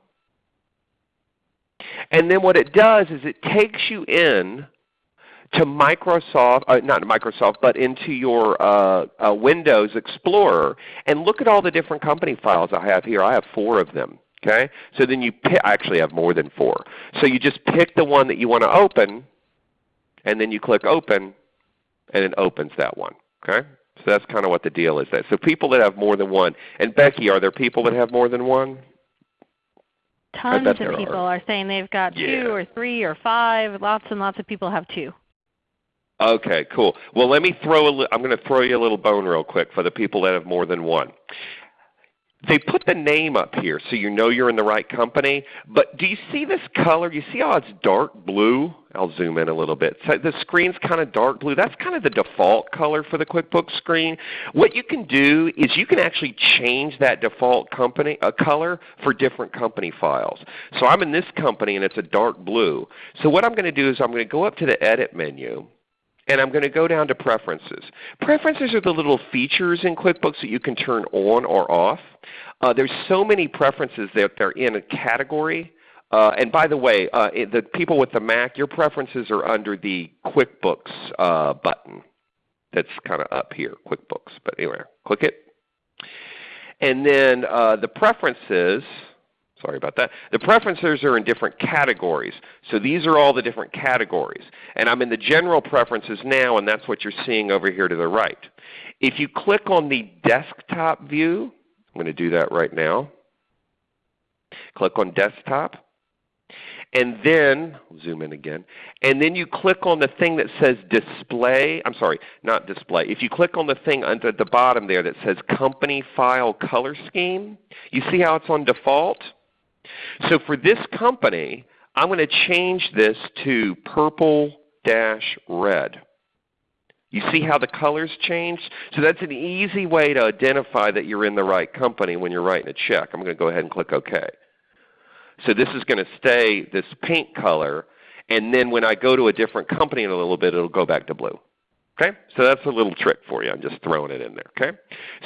And then what it does is it takes you in to Microsoft, uh, not Microsoft, but into your uh, uh, Windows Explorer. And look at all the different company files I have here. I have four of them. Okay? So then you pick, I actually have more than four. So you just pick the one that you want to open, and then you click Open, and it opens that one. Okay? So that's kind of what the deal is. That so people that have more than one. And Becky, are there people that have more than one? Tons of people are. are. saying they've got yeah. two or three or five. Lots and lots of people have two. Okay, cool. Well, let me throw a. I'm going to throw you a little bone real quick for the people that have more than one. They put the name up here so you know you're in the right company. But do you see this color? You see how it's dark blue? I'll zoom in a little bit. So the screen's kind of dark blue. That's kind of the default color for the QuickBooks screen. What you can do is you can actually change that default company uh, color for different company files. So I'm in this company and it's a dark blue. So what I'm going to do is I'm going to go up to the Edit menu and I'm going to go down to Preferences. Preferences are the little features in QuickBooks that you can turn on or off. Uh, there's so many preferences that they're in a category. Uh, and by the way, uh, the people with the Mac, your preferences are under the QuickBooks uh, button that's kind of up here, QuickBooks. But anyway, click it. And then uh, the preferences, Sorry about that. The preferences are in different categories. So these are all the different categories. And I'm in the general preferences now, and that's what you're seeing over here to the right. If you click on the desktop view, I'm going to do that right now. Click on desktop. And then, zoom in again, and then you click on the thing that says display, I'm sorry, not display. If you click on the thing under the bottom there that says company file color scheme, you see how it's on default? So for this company, I'm going to change this to purple dash red. You see how the colors changed? So that's an easy way to identify that you're in the right company when you're writing a check. I'm going to go ahead and click OK. So this is going to stay this pink color, and then when I go to a different company in a little bit, it will go back to blue. Okay? So that's a little trick for you. I'm just throwing it in there. Okay?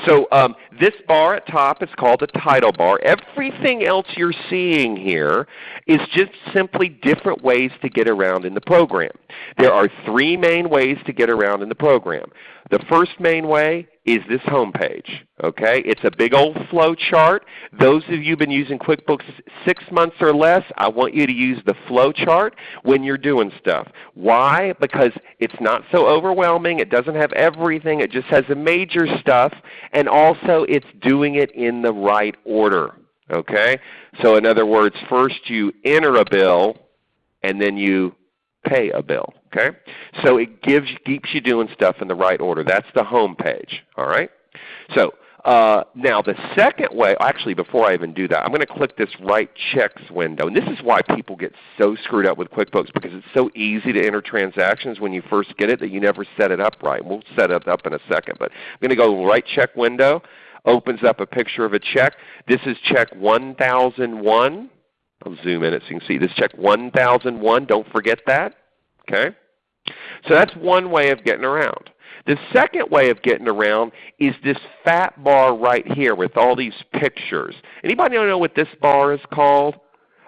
So um, this bar at top is called the title bar. Everything else you're seeing here is just simply different ways to get around in the program. There are three main ways to get around in the program. The first main way is this home page. Okay? It's a big old flow chart. Those of you who've been using QuickBooks six months or less, I want you to use the flow chart when you're doing stuff. Why? Because it's not so overwhelming. It doesn't have everything. It just has the major stuff. And also it's doing it in the right order. Okay? So in other words, first you enter a bill and then you pay a bill. Okay? So it gives, keeps you doing stuff in the right order. That's the home page. All right? So uh, now the second way, actually before I even do that, I'm going to click this Write Checks window. And this is why people get so screwed up with QuickBooks because it's so easy to enter transactions when you first get it that you never set it up right. We'll set it up in a second. But I'm going to go Write Check window. Opens up a picture of a check. This is check 1001. I'll zoom in it so you can see. This check 1001. Don't forget that. Okay? So that's one way of getting around. The second way of getting around is this fat bar right here with all these pictures. Anybody know what this bar is called?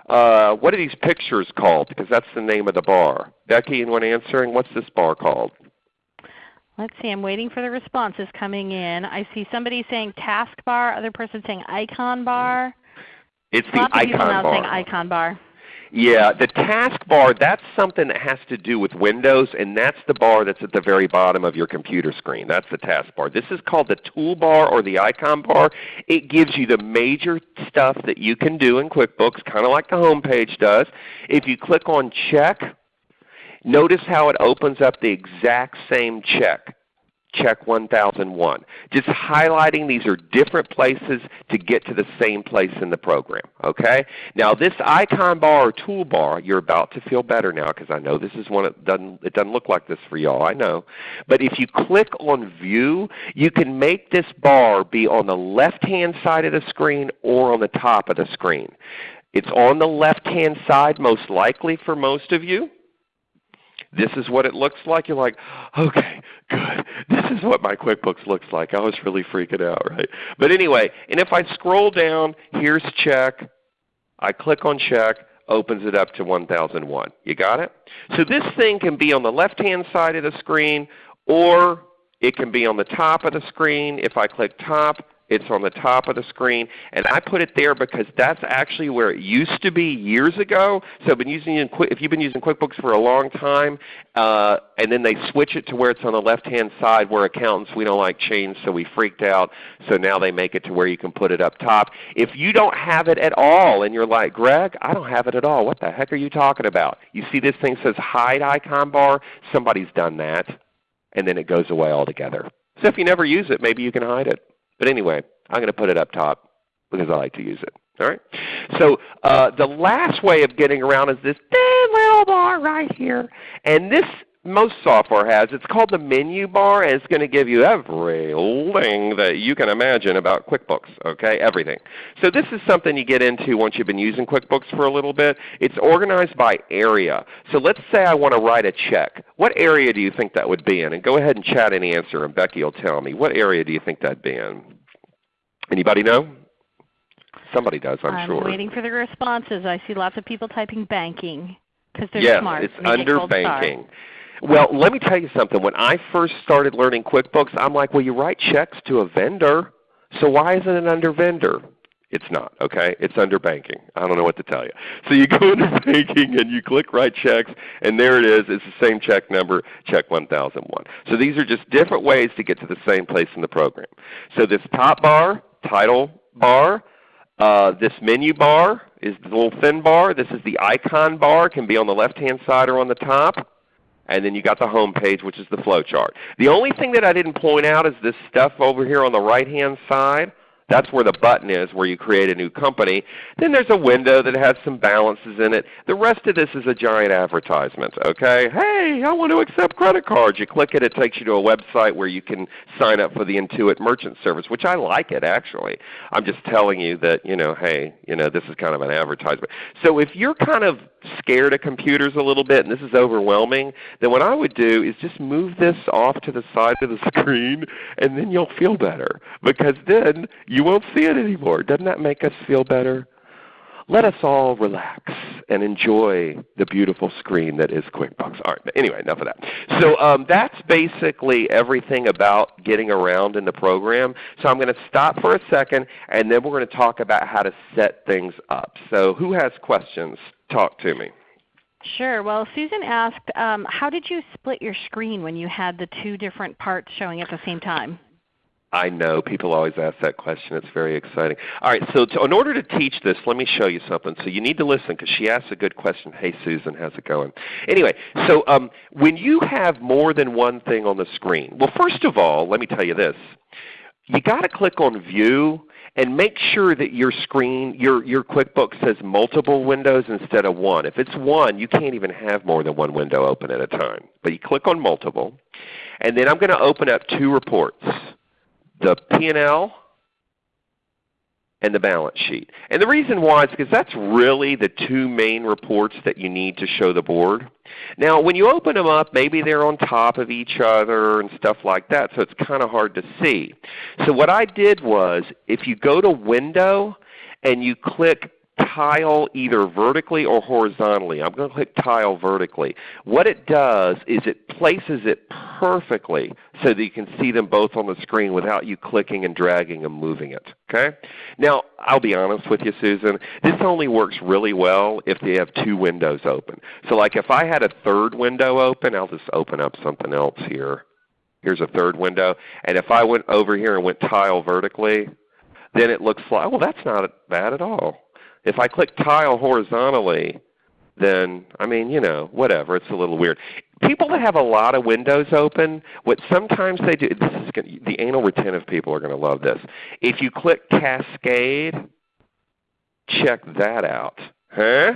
Uh, what are these pictures called? Because that's the name of the bar. Becky, anyone answering? What's this bar called? Let's see. I'm waiting for the responses coming in. I see somebody saying task bar, other person saying icon bar. It's the icon bar. saying icon bar. Yeah, the taskbar, that's something that has to do with Windows, and that's the bar that's at the very bottom of your computer screen. That's the taskbar. This is called the toolbar or the icon bar. It gives you the major stuff that you can do in QuickBooks, kind of like the home page does. If you click on check, notice how it opens up the exact same check check 1001. Just highlighting these are different places to get to the same place in the program. Okay? Now this icon bar or toolbar, you're about to feel better now because I know this is one that doesn't, it doesn't look like this for y'all, I know. But if you click on View, you can make this bar be on the left-hand side of the screen or on the top of the screen. It's on the left-hand side most likely for most of you. This is what it looks like. You're like, okay, good. This is what my QuickBooks looks like. I was really freaking out, right? But anyway, and if I scroll down, here's check. I click on check, opens it up to 1001. You got it? So this thing can be on the left-hand side of the screen, or it can be on the top of the screen. If I click top, it's on the top of the screen. And I put it there because that's actually where it used to be years ago. So been using if you've been using QuickBooks for a long time, uh, and then they switch it to where it's on the left-hand side where accountants, we don't like change, so we freaked out. So now they make it to where you can put it up top. If you don't have it at all and you're like, Greg, I don't have it at all. What the heck are you talking about? You see this thing says hide icon bar? Somebody's done that. And then it goes away altogether. So if you never use it, maybe you can hide it. But anyway, I'm going to put it up top because I like to use it. All right. So uh, the last way of getting around is this little bar right here. And this most software has. It's called the menu bar, and it's going to give you everything that you can imagine about QuickBooks. Okay, everything. So this is something you get into once you've been using QuickBooks for a little bit. It's organized by area. So let's say I want to write a check. What area do you think that would be in? And go ahead and chat any answer, and Becky will tell me. What area do you think that'd be in? Anybody know? Somebody does, I'm, I'm sure. I'm waiting for the responses. I see lots of people typing banking because they're yes, smart. it's under banking. Well, let me tell you something. When I first started learning QuickBooks, I'm like, well, you write checks to a vendor, so why isn't it under vendor? It's not, okay? It's under banking. I don't know what to tell you. So you go into banking and you click write checks, and there it is. It's the same check number, check 1001. So these are just different ways to get to the same place in the program. So this top bar, title bar, uh, this menu bar is the little thin bar. This is the icon bar. It can be on the left-hand side or on the top. And then you got the home page, which is the flow chart. The only thing that I didn't point out is this stuff over here on the right-hand side. That's where the button is where you create a new company. Then there's a window that has some balances in it. The rest of this is a giant advertisement. Okay? Hey, I want to accept credit cards. You click it, it takes you to a website where you can sign up for the Intuit Merchant Service, which I like it actually. I'm just telling you that, you know, hey, you know, this is kind of an advertisement. So if you're kind of scared of computers a little bit and this is overwhelming, then what I would do is just move this off to the side of the screen and then you'll feel better. Because then you won't see it anymore. Doesn't that make us feel better? Let us all relax and enjoy the beautiful screen that is QuickBooks. All right, anyway, enough of that. So um, that's basically everything about getting around in the program. So I'm going to stop for a second, and then we're going to talk about how to set things up. So who has questions? Talk to me. Sure. Well, Susan asked, um, how did you split your screen when you had the two different parts showing at the same time? I know. People always ask that question. It's very exciting. All right, so to, in order to teach this, let me show you something. So you need to listen because she asked a good question. Hey Susan, how's it going? Anyway, so um, when you have more than one thing on the screen, well first of all, let me tell you this. You got to click on View and make sure that your screen, your, your QuickBooks says multiple windows instead of one. If it's one, you can't even have more than one window open at a time. But you click on multiple. And then I'm going to open up two reports the P&L and the balance sheet. And the reason why is because that's really the two main reports that you need to show the board. Now when you open them up, maybe they're on top of each other and stuff like that, so it's kind of hard to see. So what I did was if you go to Window and you click tile either vertically or horizontally. I'm going to click tile vertically. What it does is it places it perfectly so that you can see them both on the screen without you clicking and dragging and moving it. Okay? Now I'll be honest with you Susan, this only works really well if they have two windows open. So like if I had a third window open, I'll just open up something else here. Here's a third window. And if I went over here and went tile vertically, then it looks like, well that's not bad at all. If I click tile horizontally, then I mean, you know, whatever. It's a little weird. People that have a lot of windows open, what sometimes they do, this is gonna, the anal retentive people are going to love this. If you click Cascade, check that out. Huh?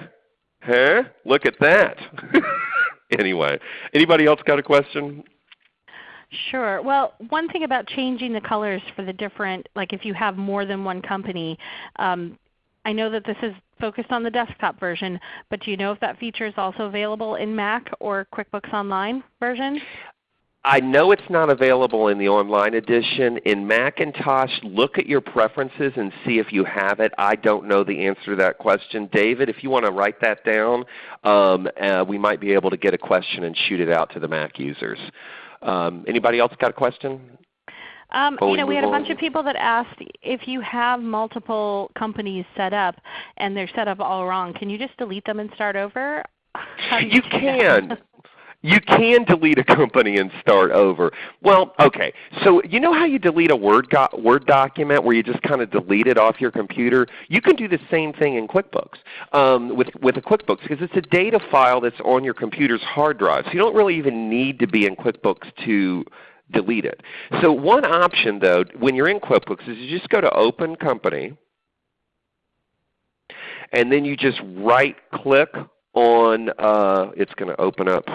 Huh? Look at that. anyway, anybody else got a question? Sure. Well, one thing about changing the colors for the different, like if you have more than one company, um, I know that this is focused on the desktop version, but do you know if that feature is also available in Mac or QuickBooks Online version? I know it's not available in the online edition. In Macintosh, look at your preferences and see if you have it. I don't know the answer to that question. David, if you want to write that down, um, uh, we might be able to get a question and shoot it out to the Mac users. Um, anybody else got a question? Um, you know, we had a bunch of people that asked if you have multiple companies set up and they're set up all wrong, can you just delete them and start over? You, you can. You can delete a company and start over. Well, okay. So you know how you delete a Word, Word document where you just kind of delete it off your computer? You can do the same thing in QuickBooks um, with, with a QuickBooks because it's a data file that's on your computer's hard drive. So you don't really even need to be in QuickBooks to delete it. So one option though when you're in QuickBooks is you just go to Open Company and then you just right click on, uh, it's going to open up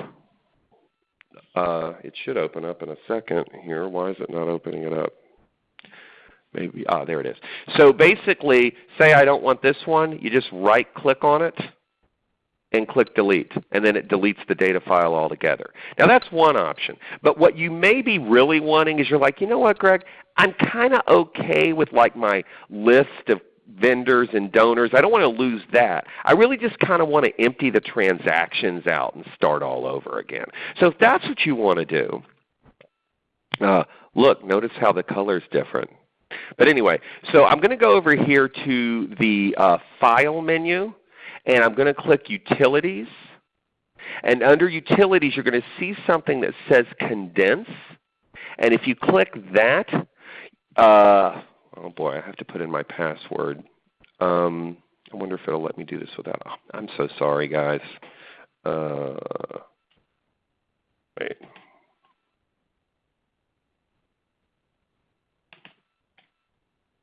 uh, it should open up in a second here. Why is it not opening it up? Maybe, ah, there it is. So basically, say I don't want this one, you just right click on it and click delete, and then it deletes the data file altogether. Now that's one option. But what you may be really wanting is you're like, you know what Greg, I'm kind of okay with like my list of vendors and donors. I don't want to lose that. I really just kind of want to empty the transactions out and start all over again. So if that's what you want to do, uh, look, notice how the color is different. But anyway, so I'm going to go over here to the uh, File menu, and I'm going to click Utilities. And under Utilities, you're going to see something that says Condense. And if you click that, uh, Oh boy, I have to put in my password. Um, I wonder if it'll let me do this without. Oh, I'm so sorry, guys. Uh, wait.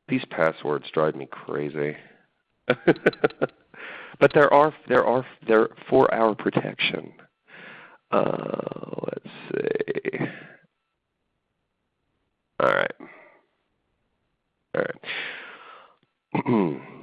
These passwords drive me crazy. but there are there are there for our protection. Uh, let's see. All right. All right.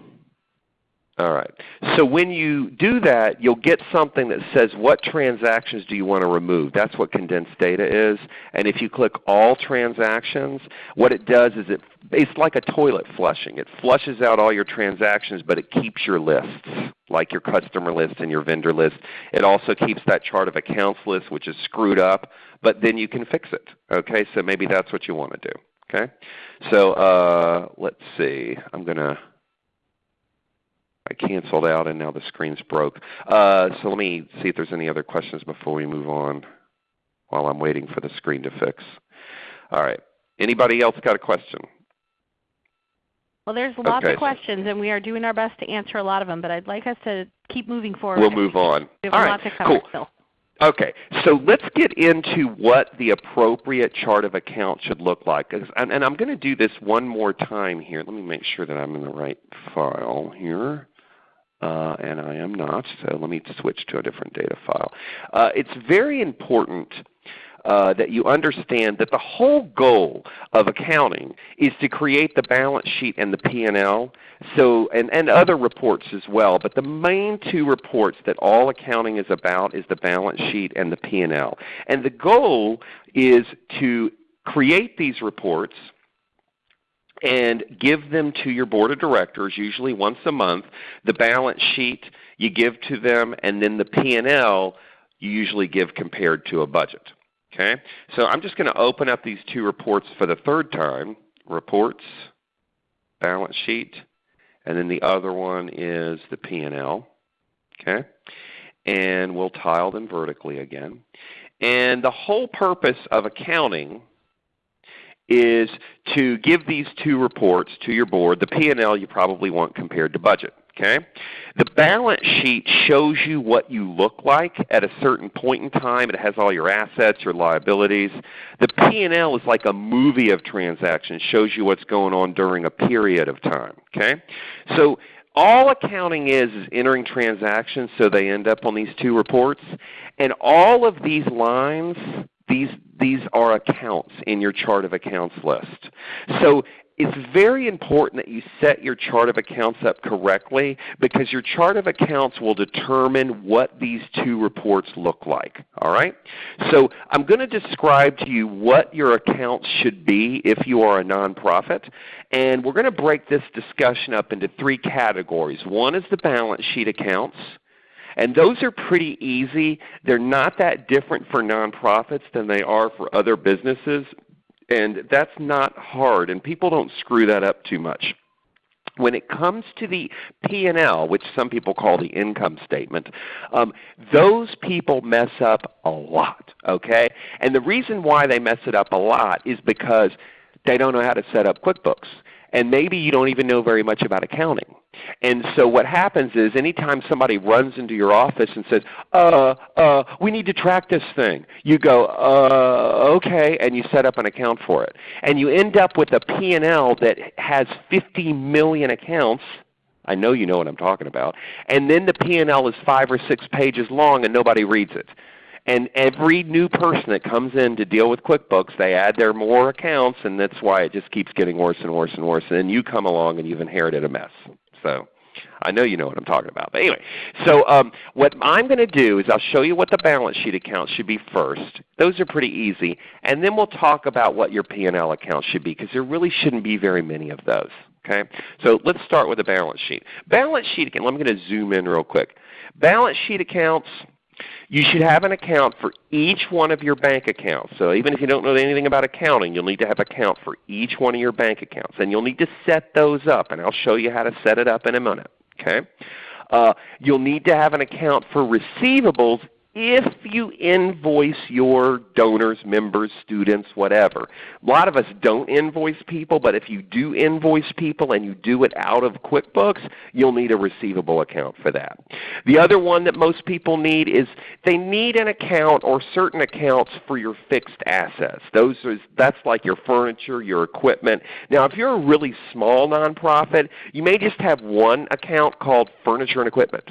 All right. So when you do that, you'll get something that says what transactions do you want to remove. That's what condensed data is. And if you click all transactions, what it does is it, it's like a toilet flushing. It flushes out all your transactions, but it keeps your lists, like your customer list and your vendor list. It also keeps that chart of accounts list, which is screwed up, but then you can fix it. Okay, so maybe that's what you want to do. Okay, so uh, let's see. I'm gonna. I canceled out and now the screen's broke. Uh, so let me see if there's any other questions before we move on while I'm waiting for the screen to fix. All right. Anybody else got a question? Well, there's lots okay. of questions, and we are doing our best to answer a lot of them, but I'd like us to keep moving forward. We'll move on. We have All right. cool. Still. Okay, so let's get into what the appropriate chart of account should look like. And, and I'm going to do this one more time here. Let me make sure that I'm in the right file here. Uh, and I am not, so let me switch to a different data file. Uh, it's very important uh, that you understand that the whole goal of accounting is to create the balance sheet and the P&L so, and, and other reports as well. But the main two reports that all accounting is about is the balance sheet and the P&L. And the goal is to create these reports and give them to your board of directors usually once a month. The balance sheet you give to them and then the P&L you usually give compared to a budget. Okay? So I'm just going to open up these two reports for the third time. Reports, balance sheet, and then the other one is the P&L. Okay? And we'll tile them vertically again. And the whole purpose of accounting is to give these two reports to your board. The P&L you probably want compared to budget. Okay? The balance sheet shows you what you look like at a certain point in time. It has all your assets, your liabilities. The P&L is like a movie of transactions, shows you what's going on during a period of time. Okay? So all accounting is is entering transactions so they end up on these two reports. And all of these lines, these, these are accounts in your chart of accounts list. So it's very important that you set your chart of accounts up correctly because your chart of accounts will determine what these two reports look like. All right? So I'm going to describe to you what your accounts should be if you are a nonprofit. And we're going to break this discussion up into three categories. One is the balance sheet accounts. And those are pretty easy. They're not that different for nonprofits than they are for other businesses. And that's not hard, and people don't screw that up too much. When it comes to the P&L, which some people call the income statement, um, those people mess up a lot. Okay? And the reason why they mess it up a lot is because they don't know how to set up QuickBooks. And maybe you don't even know very much about accounting. And so what happens is anytime somebody runs into your office and says, uh, uh, we need to track this thing, you go, uh, okay, and you set up an account for it. And you end up with a P&L that has 50 million accounts. I know you know what I'm talking about. And then the P&L is five or six pages long and nobody reads it. And every new person that comes in to deal with QuickBooks, they add their more accounts, and that's why it just keeps getting worse and worse and worse. And then you come along and you've inherited a mess. So I know you know what I'm talking about. But anyway, so um, what I'm going to do is I'll show you what the balance sheet accounts should be first. Those are pretty easy. And then we'll talk about what your P&L accounts should be because there really shouldn't be very many of those. Okay? So let's start with the balance sheet. Balance sheet account, I'm going to zoom in real quick. Balance sheet accounts, you should have an account for each one of your bank accounts. So even if you don't know anything about accounting, you'll need to have an account for each one of your bank accounts. And you'll need to set those up, and I'll show you how to set it up in a minute. Okay? Uh, you'll need to have an account for receivables if you invoice your donors, members, students, whatever. A lot of us don't invoice people, but if you do invoice people and you do it out of QuickBooks, you'll need a receivable account for that. The other one that most people need is they need an account or certain accounts for your fixed assets. Those are, that's like your furniture, your equipment. Now if you're a really small nonprofit, you may just have one account called furniture and equipment.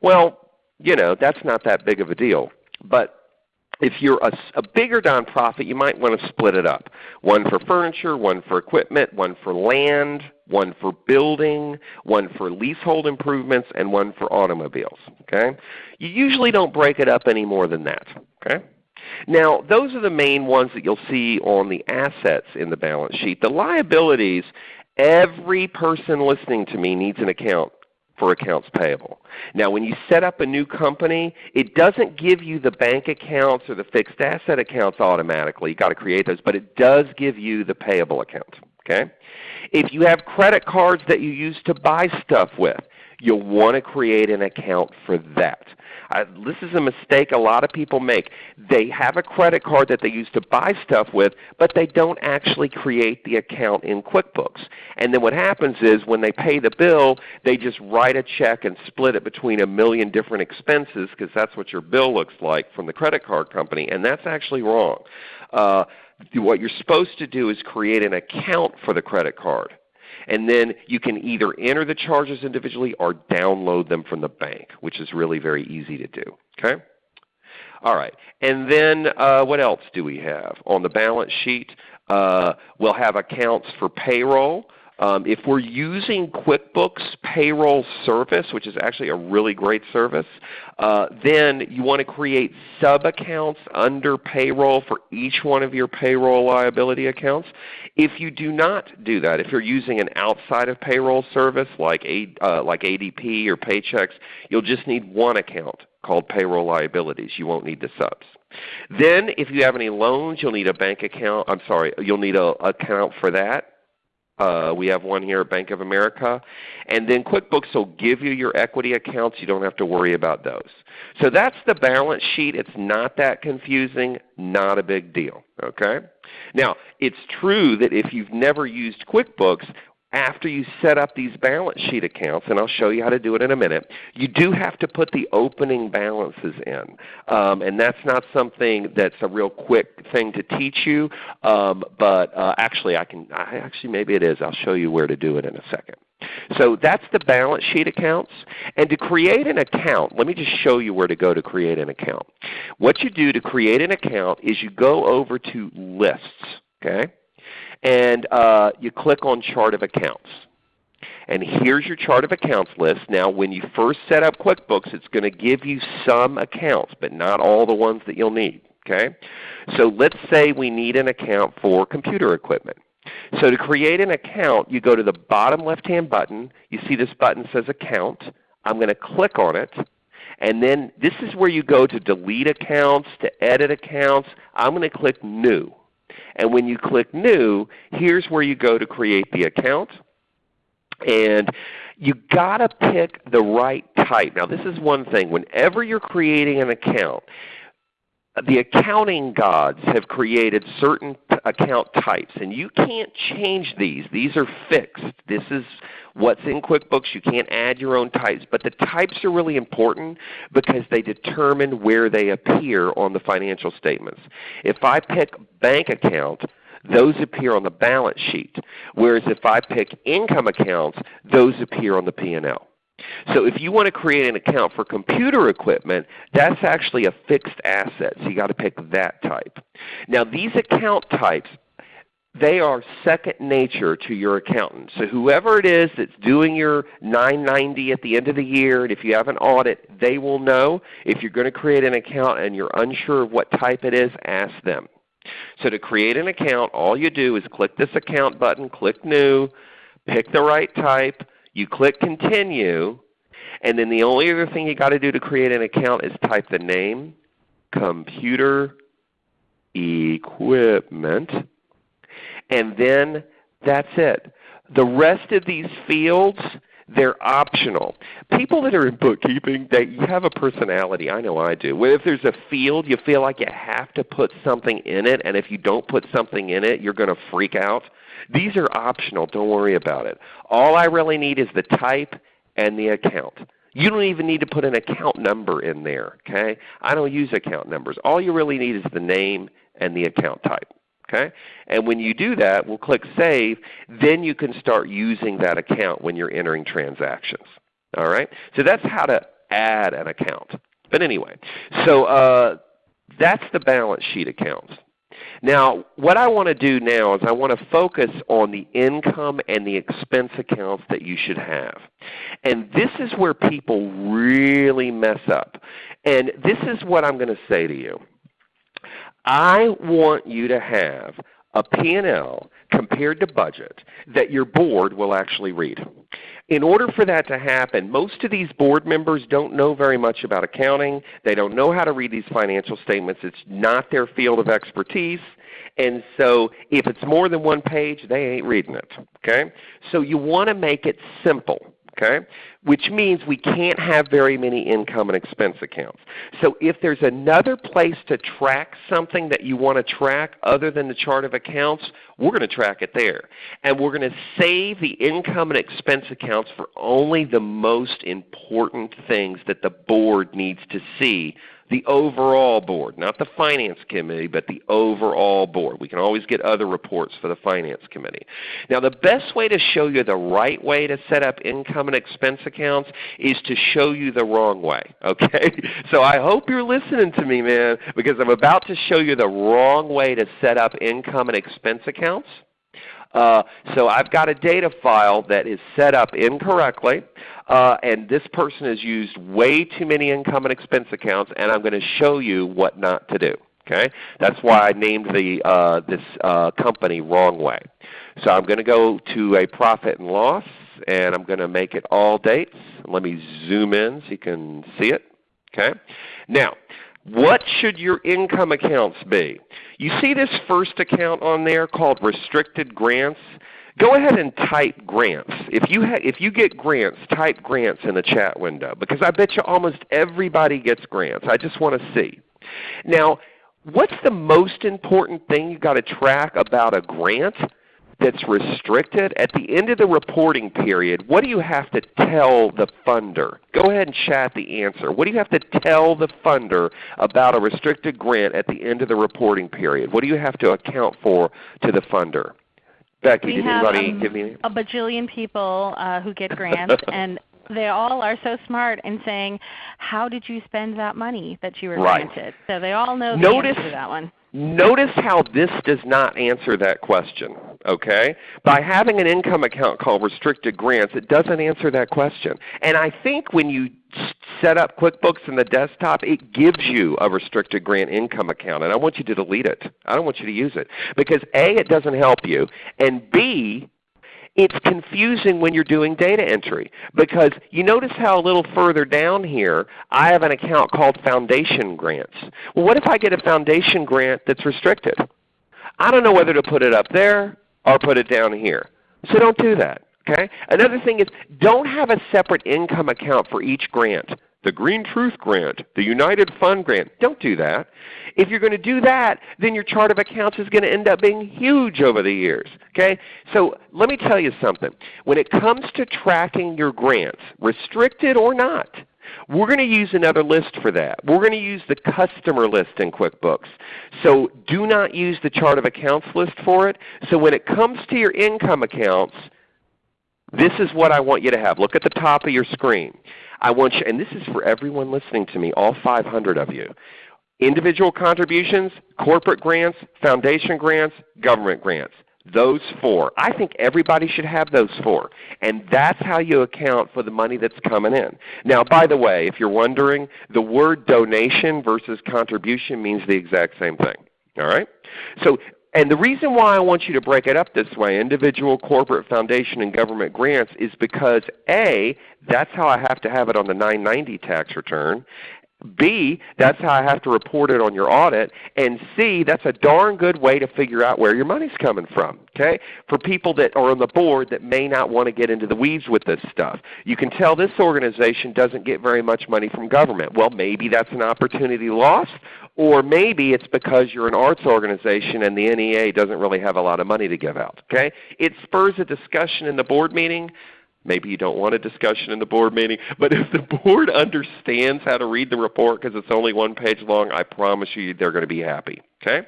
Well, you know, that's not that big of a deal. But if you're a, a, bigger nonprofit, you might want to split it up. One for furniture, one for equipment, one for land, one for building, one for leasehold improvements, and one for automobiles. Okay? You usually don't break it up any more than that. Okay? Now, those are the main ones that you'll see on the assets in the balance sheet. The liabilities, every person listening to me needs an account for accounts payable. Now when you set up a new company, it doesn't give you the bank accounts or the fixed asset accounts automatically. You've got to create those, but it does give you the payable account. Okay? If you have credit cards that you use to buy stuff with, you'll want to create an account for that. I, this is a mistake a lot of people make. They have a credit card that they use to buy stuff with, but they don't actually create the account in QuickBooks. And then what happens is when they pay the bill, they just write a check and split it between a million different expenses because that's what your bill looks like from the credit card company, and that's actually wrong. Uh, what you're supposed to do is create an account for the credit card. And then you can either enter the charges individually or download them from the bank, which is really very easy to do. Okay? All right. And then uh, what else do we have? On the balance sheet, uh, we'll have accounts for payroll. Um, if we're using QuickBooks Payroll Service, which is actually a really great service, uh, then you want to create sub-accounts under payroll for each one of your payroll liability accounts. If you do not do that, if you're using an outside of payroll service like, A, uh, like ADP or Paychex, you'll just need one account called payroll liabilities. You won't need the subs. Then if you have any loans, you'll need a bank account. I'm sorry, you'll need an account for that. Uh, we have one here at Bank of America. And then QuickBooks will give you your equity accounts. You don't have to worry about those. So that's the balance sheet. It's not that confusing, not a big deal. Okay? Now, it's true that if you've never used QuickBooks, after you set up these balance sheet accounts, and I'll show you how to do it in a minute, you do have to put the opening balances in. Um, and that's not something that's a real quick thing to teach you, um, but uh, actually I can, I, actually maybe it is. I'll show you where to do it in a second. So that's the balance sheet accounts. And to create an account, let me just show you where to go to create an account. What you do to create an account is you go over to Lists. Okay? And uh, you click on Chart of Accounts. And here's your chart of accounts list. Now when you first set up QuickBooks, it's going to give you some accounts, but not all the ones that you'll need. Okay? So let's say we need an account for computer equipment. So to create an account, you go to the bottom left-hand button. You see this button says Account. I'm going to click on it. And then this is where you go to delete accounts, to edit accounts. I'm going to click New. And when you click New, here's where you go to create the account. And you got to pick the right type. Now this is one thing. Whenever you're creating an account, the accounting gods have created certain account types, and you can't change these. These are fixed. This is what's in QuickBooks. You can't add your own types. But the types are really important because they determine where they appear on the financial statements. If I pick bank account, those appear on the balance sheet. Whereas if I pick income accounts, those appear on the P&L. So if you want to create an account for computer equipment, that's actually a fixed asset. So you've got to pick that type. Now these account types, they are second nature to your accountant. So whoever it is that's doing your 990 at the end of the year, and if you have an audit, they will know. If you're going to create an account and you're unsure of what type it is, ask them. So to create an account, all you do is click this account button, click New, pick the right type, you click Continue, and then the only other thing you got to do to create an account is type the name, computer equipment, and then that's it. The rest of these fields, they're optional. People that are in bookkeeping, they you have a personality. I know I do. If there's a field, you feel like you have to put something in it, and if you don't put something in it, you're going to freak out. These are optional. Don't worry about it. All I really need is the type and the account. You don't even need to put an account number in there. Okay? I don't use account numbers. All you really need is the name and the account type. Okay? And when you do that, we'll click Save. Then you can start using that account when you're entering transactions. All right? So that's how to add an account. But anyway, so uh, that's the balance sheet accounts. Now, what I want to do now is I want to focus on the income and the expense accounts that you should have. And this is where people really mess up. And this is what I'm going to say to you. I want you to have a P&L compared to budget that your board will actually read. In order for that to happen, most of these board members don't know very much about accounting. They don't know how to read these financial statements. It's not their field of expertise. And so if it's more than one page, they ain't reading it. Okay? So you want to make it simple okay? Which means we can't have very many income and expense accounts. So if there's another place to track something that you want to track other than the chart of accounts, we're going to track it there. And we're going to save the income and expense accounts for only the most important things that the board needs to see the overall board, not the finance committee, but the overall board. We can always get other reports for the finance committee. Now the best way to show you the right way to set up income and expense accounts is to show you the wrong way. Okay? So I hope you're listening to me, man, because I'm about to show you the wrong way to set up income and expense accounts. Uh, so I've got a data file that is set up incorrectly, uh, and this person has used way too many income and expense accounts, and I'm going to show you what not to do. Okay? That's why I named the, uh, this uh, company wrong way. So I'm going to go to a profit and loss, and I'm going to make it all dates. Let me zoom in so you can see it. Okay? Now, what should your income accounts be? You see this first account on there called Restricted Grants? Go ahead and type grants. If you, if you get grants, type grants in the chat window because I bet you almost everybody gets grants. I just want to see. Now, what's the most important thing you've got to track about a grant? That's restricted, at the end of the reporting period, what do you have to tell the funder? Go ahead and chat the answer. What do you have to tell the funder about a restricted grant at the end of the reporting period? What do you have to account for to the funder? Becky, we did have, anybody um, give me? a bajillion people uh, who get grants, and they all are so smart in saying, "How did you spend that money that you were Right. granted?" So they all know the Notice- answer to that one. Notice how this does not answer that question. Okay? By having an income account called restricted grants, it doesn't answer that question. And I think when you set up QuickBooks in the desktop, it gives you a restricted grant income account. And I want you to delete it. I don't want you to use it. Because A, it doesn't help you, and B, it's confusing when you're doing data entry because you notice how a little further down here I have an account called Foundation Grants. Well, what if I get a foundation grant that's restricted? I don't know whether to put it up there or put it down here. So don't do that. Okay? Another thing is don't have a separate income account for each grant. The Green Truth Grant, the United Fund Grant. Don't do that. If you're going to do that, then your chart of accounts is going to end up being huge over the years. Okay? So let me tell you something. When it comes to tracking your grants, restricted or not, we're going to use another list for that. We're going to use the customer list in QuickBooks. So do not use the chart of accounts list for it. So when it comes to your income accounts, this is what I want you to have. Look at the top of your screen. I want you, and this is for everyone listening to me, all 500 of you. Individual contributions, corporate grants, foundation grants, government grants. Those four. I think everybody should have those four. And that's how you account for the money that's coming in. Now by the way, if you're wondering, the word donation versus contribution means the exact same thing. All right? So and the reason why I want you to break it up this way, individual, corporate, foundation, and government grants, is because A, that's how I have to have it on the 990 tax return. B, that's how I have to report it on your audit. And C, that's a darn good way to figure out where your money's coming from. Okay? For people that are on the board that may not want to get into the weeds with this stuff. You can tell this organization doesn't get very much money from government. Well, maybe that's an opportunity lost, or maybe it's because you're an arts organization and the NEA doesn't really have a lot of money to give out. Okay? It spurs a discussion in the board meeting. Maybe you don't want a discussion in the board meeting, but if the board understands how to read the report because it's only one page long, I promise you they're going to be happy. Okay?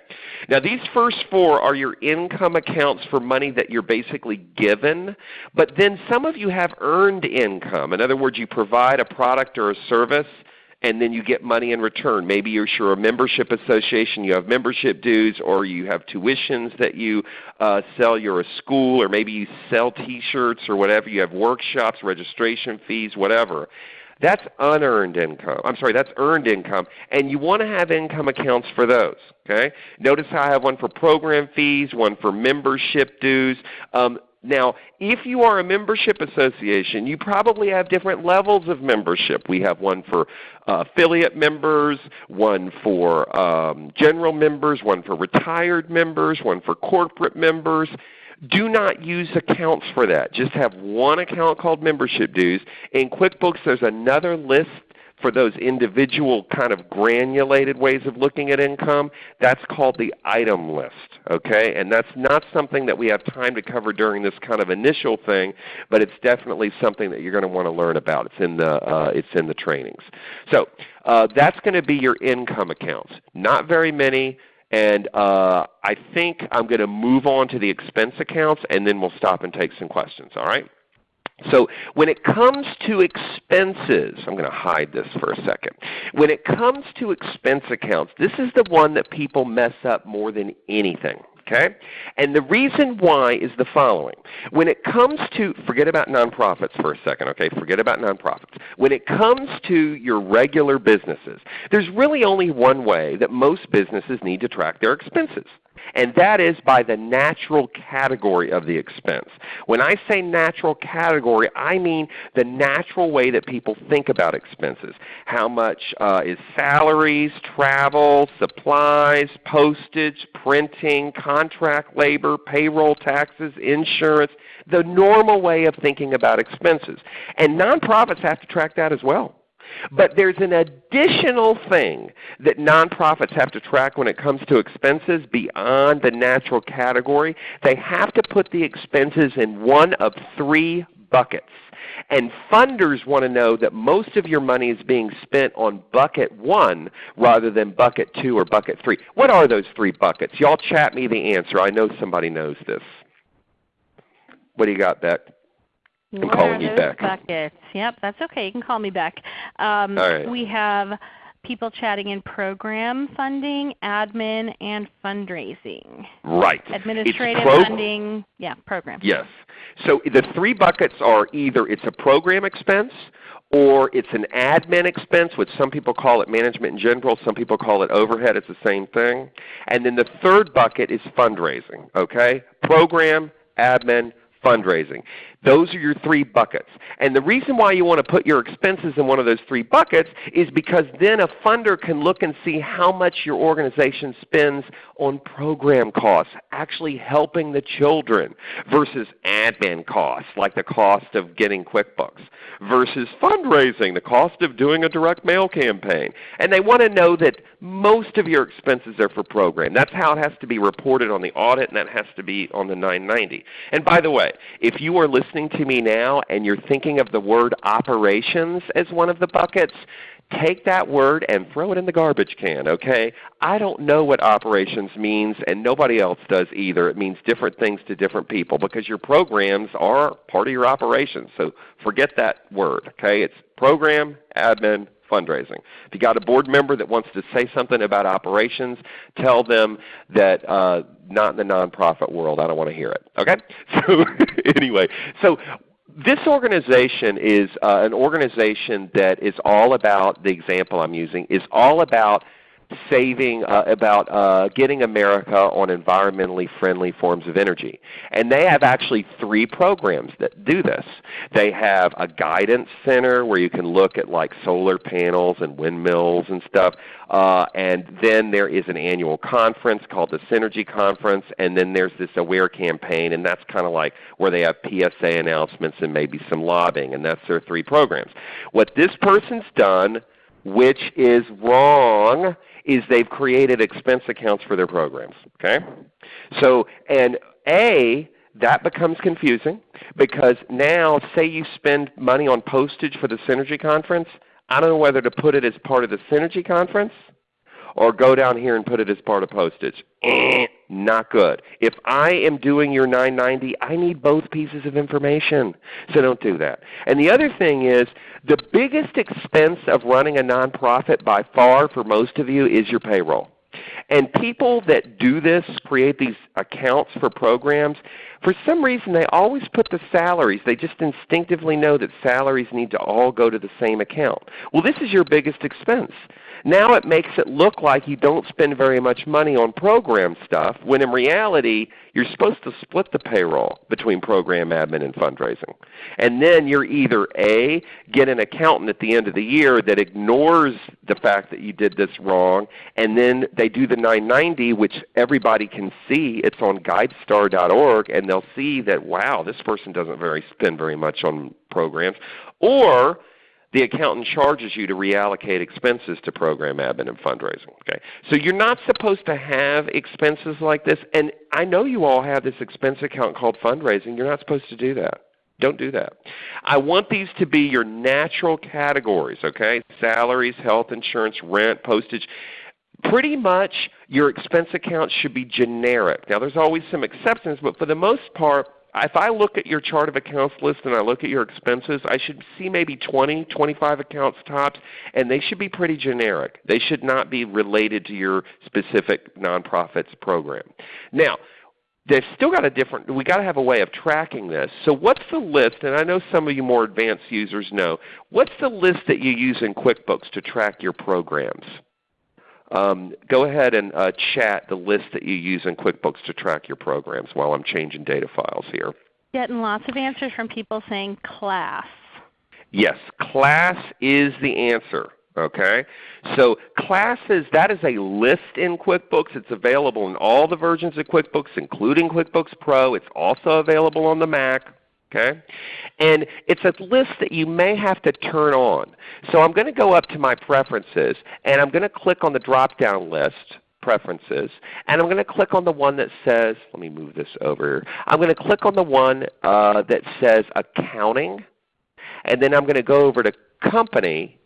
Now these first four are your income accounts for money that you're basically given, but then some of you have earned income. In other words, you provide a product or a service and then you get money in return. Maybe you're sure a membership association, you have membership dues, or you have tuitions that you uh, sell. You're a school, or maybe you sell T-shirts or whatever. You have workshops, registration fees, whatever. That's unearned income. I'm sorry, that's earned income, and you want to have income accounts for those. Okay? Notice how I have one for program fees, one for membership dues. Um, now, if you are a membership association, you probably have different levels of membership. We have one for uh, affiliate members, one for um, general members, one for retired members, one for corporate members. Do not use accounts for that. Just have one account called membership dues. In QuickBooks there's another list for those individual kind of granulated ways of looking at income, that's called the item list. Okay? And that's not something that we have time to cover during this kind of initial thing, but it's definitely something that you're going to want to learn about. It's in the, uh, it's in the trainings. So uh, that's going to be your income accounts. Not very many. And uh, I think I'm going to move on to the expense accounts, and then we'll stop and take some questions. All right? So when it comes to expenses, I'm going to hide this for a second. When it comes to expense accounts, this is the one that people mess up more than anything. Okay? And the reason why is the following. When it comes to, forget about nonprofits for a second, okay? Forget about nonprofits. When it comes to your regular businesses, there's really only one way that most businesses need to track their expenses and that is by the natural category of the expense. When I say natural category, I mean the natural way that people think about expenses. How much uh, is salaries, travel, supplies, postage, printing, contract labor, payroll taxes, insurance, the normal way of thinking about expenses. And nonprofits have to track that as well. But there's an additional thing that nonprofits have to track when it comes to expenses beyond the natural category. They have to put the expenses in one of three buckets. And funders want to know that most of your money is being spent on bucket 1 rather than bucket 2 or bucket 3. What are those three buckets? Y'all chat me the answer. I know somebody knows this. What do you got, Beck? I'm calling you back. buckets? Yep, that's okay. You can call me back. Um, All right. We have people chatting in program funding, admin, and fundraising. Right. Administrative funding, yeah, program. Yes. So the three buckets are either it's a program expense or it's an admin expense, which some people call it management in general, some people call it overhead, it's the same thing. And then the third bucket is fundraising. Okay? Program, admin, fundraising. Those are your three buckets. And the reason why you want to put your expenses in one of those three buckets is because then a funder can look and see how much your organization spends on program costs, actually helping the children, versus admin costs, like the cost of getting QuickBooks, versus fundraising, the cost of doing a direct mail campaign. And they want to know that most of your expenses are for program. That's how it has to be reported on the audit, and that has to be on the 990. And by the way, if you are listening to me now and you're thinking of the word operations as one of the buckets, take that word and throw it in the garbage can, okay? I don't know what operations means and nobody else does either. It means different things to different people because your programs are part of your operations. So forget that word, okay? It's program, admin, fundraising. If you got a board member that wants to say something about operations, tell them that uh, not in the nonprofit world. I don't want to hear it. Okay? So anyway, so this organization is uh, an organization that is all about, the example I'm using, is all about saving, uh, about uh, getting America on environmentally friendly forms of energy. And they have actually three programs that do this. They have a guidance center where you can look at like solar panels and windmills and stuff. Uh, and then there is an annual conference called the Synergy Conference, and then there's this AWARE campaign, and that's kind of like where they have PSA announcements and maybe some lobbying, and that's their three programs. What this person's done, which is wrong, is they've created expense accounts for their programs. Okay? So, and A, that becomes confusing because now say you spend money on postage for the Synergy Conference, I don't know whether to put it as part of the Synergy Conference or go down here and put it as part of postage. Eh, not good. If I am doing your 990, I need both pieces of information. So don't do that. And the other thing is the biggest expense of running a nonprofit by far for most of you is your payroll. And people that do this, create these accounts for programs, for some reason they always put the salaries. They just instinctively know that salaries need to all go to the same account. Well, this is your biggest expense. Now it makes it look like you don't spend very much money on program stuff, when in reality you're supposed to split the payroll between program admin and fundraising. And then you're either A, get an accountant at the end of the year that ignores the fact that you did this wrong, and then they do the 990, which everybody can see. It's on guidestar.org, and they'll see that, wow, this person doesn't very spend very much on programs. Or the accountant charges you to reallocate expenses to program admin and fundraising. Okay? So you're not supposed to have expenses like this. And I know you all have this expense account called fundraising. You're not supposed to do that. Don't do that. I want these to be your natural categories, okay? Salaries, health insurance, rent, postage. Pretty much your expense account should be generic. Now there's always some exceptions, but for the most part, if I look at your chart of accounts list and I look at your expenses, I should see maybe 20, 25 accounts tops, and they should be pretty generic. They should not be related to your specific nonprofit's program. Now, they've still got a different, we got to have a way of tracking this. So what's the list, and I know some of you more advanced users know, what's the list that you use in QuickBooks to track your programs? Um, go ahead and uh, chat the list that you use in QuickBooks to track your programs while I'm changing data files here. Getting lots of answers from people saying class. Yes, class is the answer. Okay? So classes, that is a list in QuickBooks. It's available in all the versions of QuickBooks, including QuickBooks Pro. It's also available on the Mac. Okay? And it's a list that you may have to turn on. So I'm going to go up to my preferences, and I'm going to click on the drop-down list preferences. And I'm going to click on the one that says, let me move this over. I'm going to click on the one uh, that says accounting. And then I'm going to go over to company.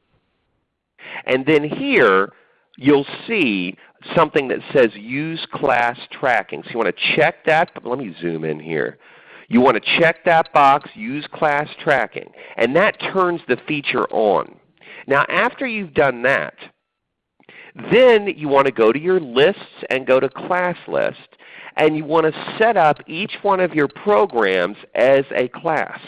And then here you'll see something that says use class tracking. So you want to check that. But let me zoom in here. You want to check that box, use class tracking, and that turns the feature on. Now after you've done that, then you want to go to your lists and go to class list, and you want to set up each one of your programs as a class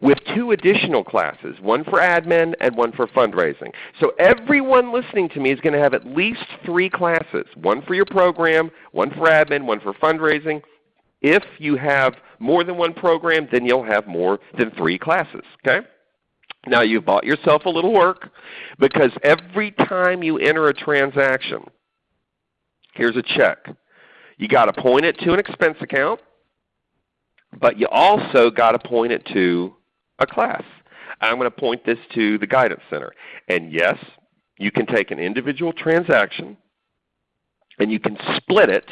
with two additional classes, one for admin and one for fundraising. So everyone listening to me is going to have at least three classes, one for your program, one for admin, one for fundraising, if you have more than one program, then you'll have more than three classes. Okay? Now you've bought yourself a little work because every time you enter a transaction, here's a check. You got to point it to an expense account, but you also got to point it to a class. I'm going to point this to the Guidance Center. And yes, you can take an individual transaction and you can split it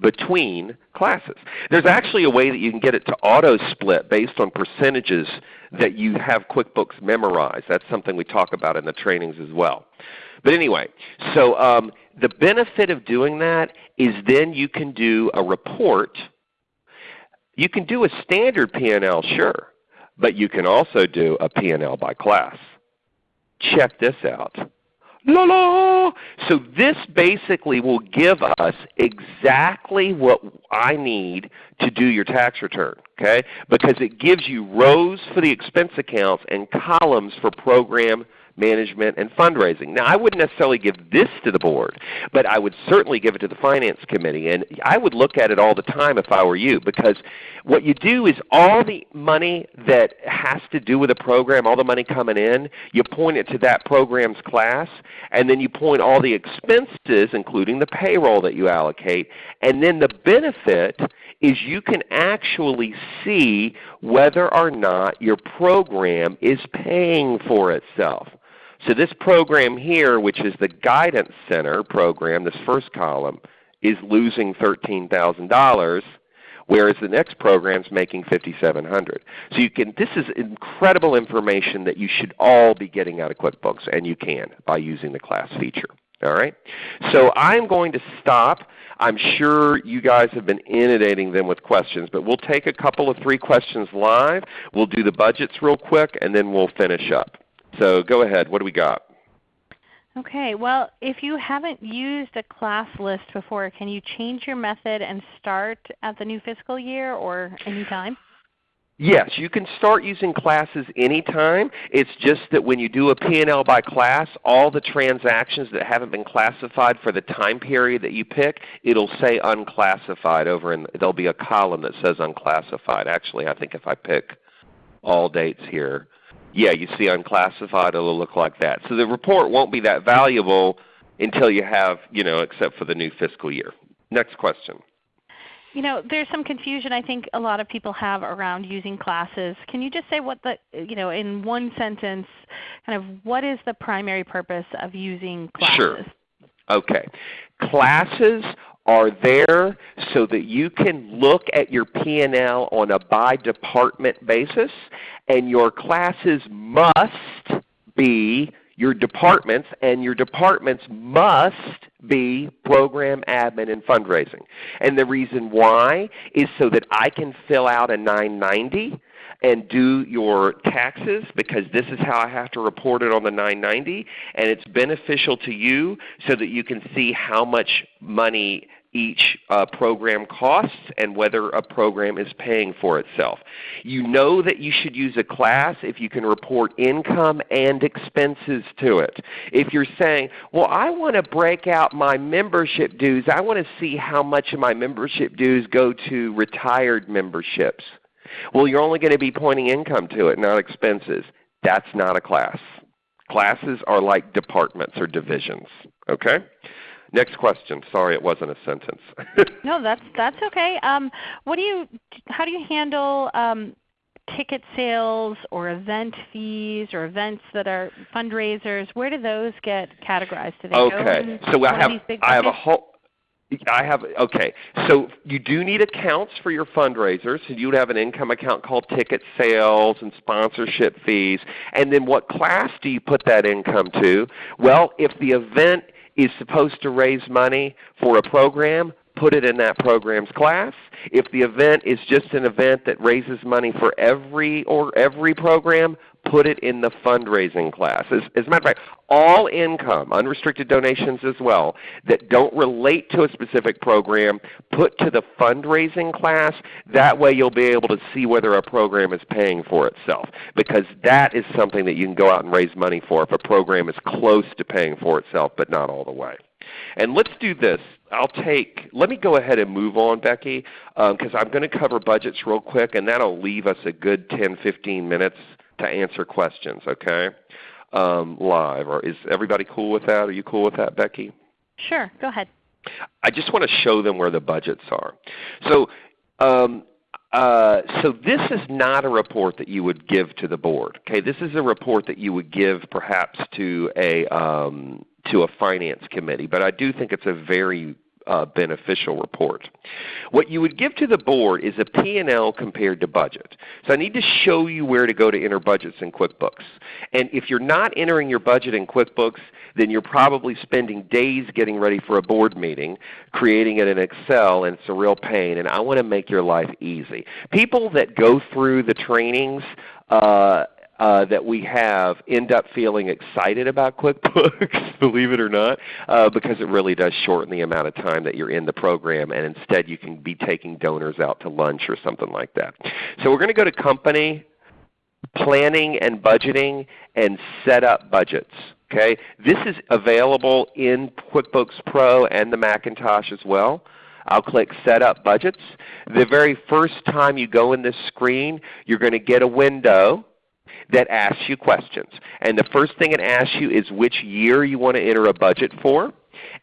between classes. There's actually a way that you can get it to auto split based on percentages that you have QuickBooks memorized. That's something we talk about in the trainings as well. But anyway, so um, the benefit of doing that is then you can do a report. You can do a standard P&L, sure, but you can also do a P&L by class. Check this out. La la! So this basically will give us exactly what I need to do your tax return, okay? Because it gives you rows for the expense accounts and columns for program management, and fundraising. Now I wouldn't necessarily give this to the board, but I would certainly give it to the finance committee. And I would look at it all the time if I were you because what you do is all the money that has to do with a program, all the money coming in, you point it to that program's class, and then you point all the expenses, including the payroll that you allocate, and then the benefit is you can actually see whether or not your program is paying for itself. So this program here, which is the Guidance Center program, this first column, is losing $13,000, whereas the next program is making 5,700. So you can, this is incredible information that you should all be getting out of QuickBooks, and you can by using the class feature. All right? So I'm going to stop. I'm sure you guys have been inundating them with questions, but we'll take a couple of three questions live. We'll do the budgets real quick, and then we'll finish up. So go ahead. What do we got? Okay. Well, if you haven't used a class list before, can you change your method and start at the new fiscal year or anytime? Yes, you can start using classes anytime. It's just that when you do a P&L by class, all the transactions that haven't been classified for the time period that you pick, it'll say unclassified over in there'll be a column that says unclassified. Actually, I think if I pick all dates here, yeah, you see unclassified, it'll look like that. So the report won't be that valuable until you have, you know, except for the new fiscal year. Next question. You know, there's some confusion I think a lot of people have around using classes. Can you just say what the, you know, in one sentence, kind of what is the primary purpose of using classes? Sure. Okay. Classes are there so that you can look at your P&L on a by department basis and your classes must be your departments and your departments must be program admin and fundraising. And the reason why is so that I can fill out a 990 and do your taxes because this is how I have to report it on the 990 and it's beneficial to you so that you can see how much money each uh, program costs and whether a program is paying for itself. You know that you should use a class if you can report income and expenses to it. If you're saying, well I want to break out my membership dues, I want to see how much of my membership dues go to retired memberships. Well you're only going to be pointing income to it, not expenses. That's not a class. Classes are like departments or divisions. Okay? Next question. Sorry, it wasn't a sentence. no, that's that's okay. Um, what do you? How do you handle um, ticket sales or event fees or events that are fundraisers? Where do those get categorized? Do they okay. so I have I have a whole. I have okay. So you do need accounts for your fundraisers. So you would have an income account called ticket sales and sponsorship fees. And then what class do you put that income to? Well, if the event is supposed to raise money for a program, put it in that program's class. If the event is just an event that raises money for every or every program, put it in the fundraising class. As, as a matter of fact, all income, unrestricted donations as well, that don't relate to a specific program, put to the fundraising class. That way you'll be able to see whether a program is paying for itself because that is something that you can go out and raise money for if a program is close to paying for itself but not all the way. And let's do this. I'll take, let me go ahead and move on, Becky, because um, I'm going to cover budgets real quick, and that will leave us a good 10, 15 minutes to answer questions, okay? Um, live. Or is everybody cool with that? Are you cool with that, Becky? Sure. Go ahead. I just want to show them where the budgets are. So, um, uh, so this is not a report that you would give to the board. Okay, this is a report that you would give perhaps to a um, to a finance committee, but I do think it's a very uh, beneficial report. What you would give to the board is a P&L compared to budget. So I need to show you where to go to enter budgets in QuickBooks. And if you're not entering your budget in QuickBooks, then you're probably spending days getting ready for a board meeting, creating it in Excel, and it's a real pain. And I want to make your life easy. People that go through the trainings uh, uh, that we have end up feeling excited about QuickBooks, believe it or not, uh, because it really does shorten the amount of time that you're in the program and instead you can be taking donors out to lunch or something like that. So we're going to go to Company, Planning and Budgeting, and Set Up Budgets. Okay? This is available in QuickBooks Pro and the Macintosh as well. I'll click Set Up Budgets. The very first time you go in this screen, you're going to get a window that asks you questions. And the first thing it asks you is which year you want to enter a budget for.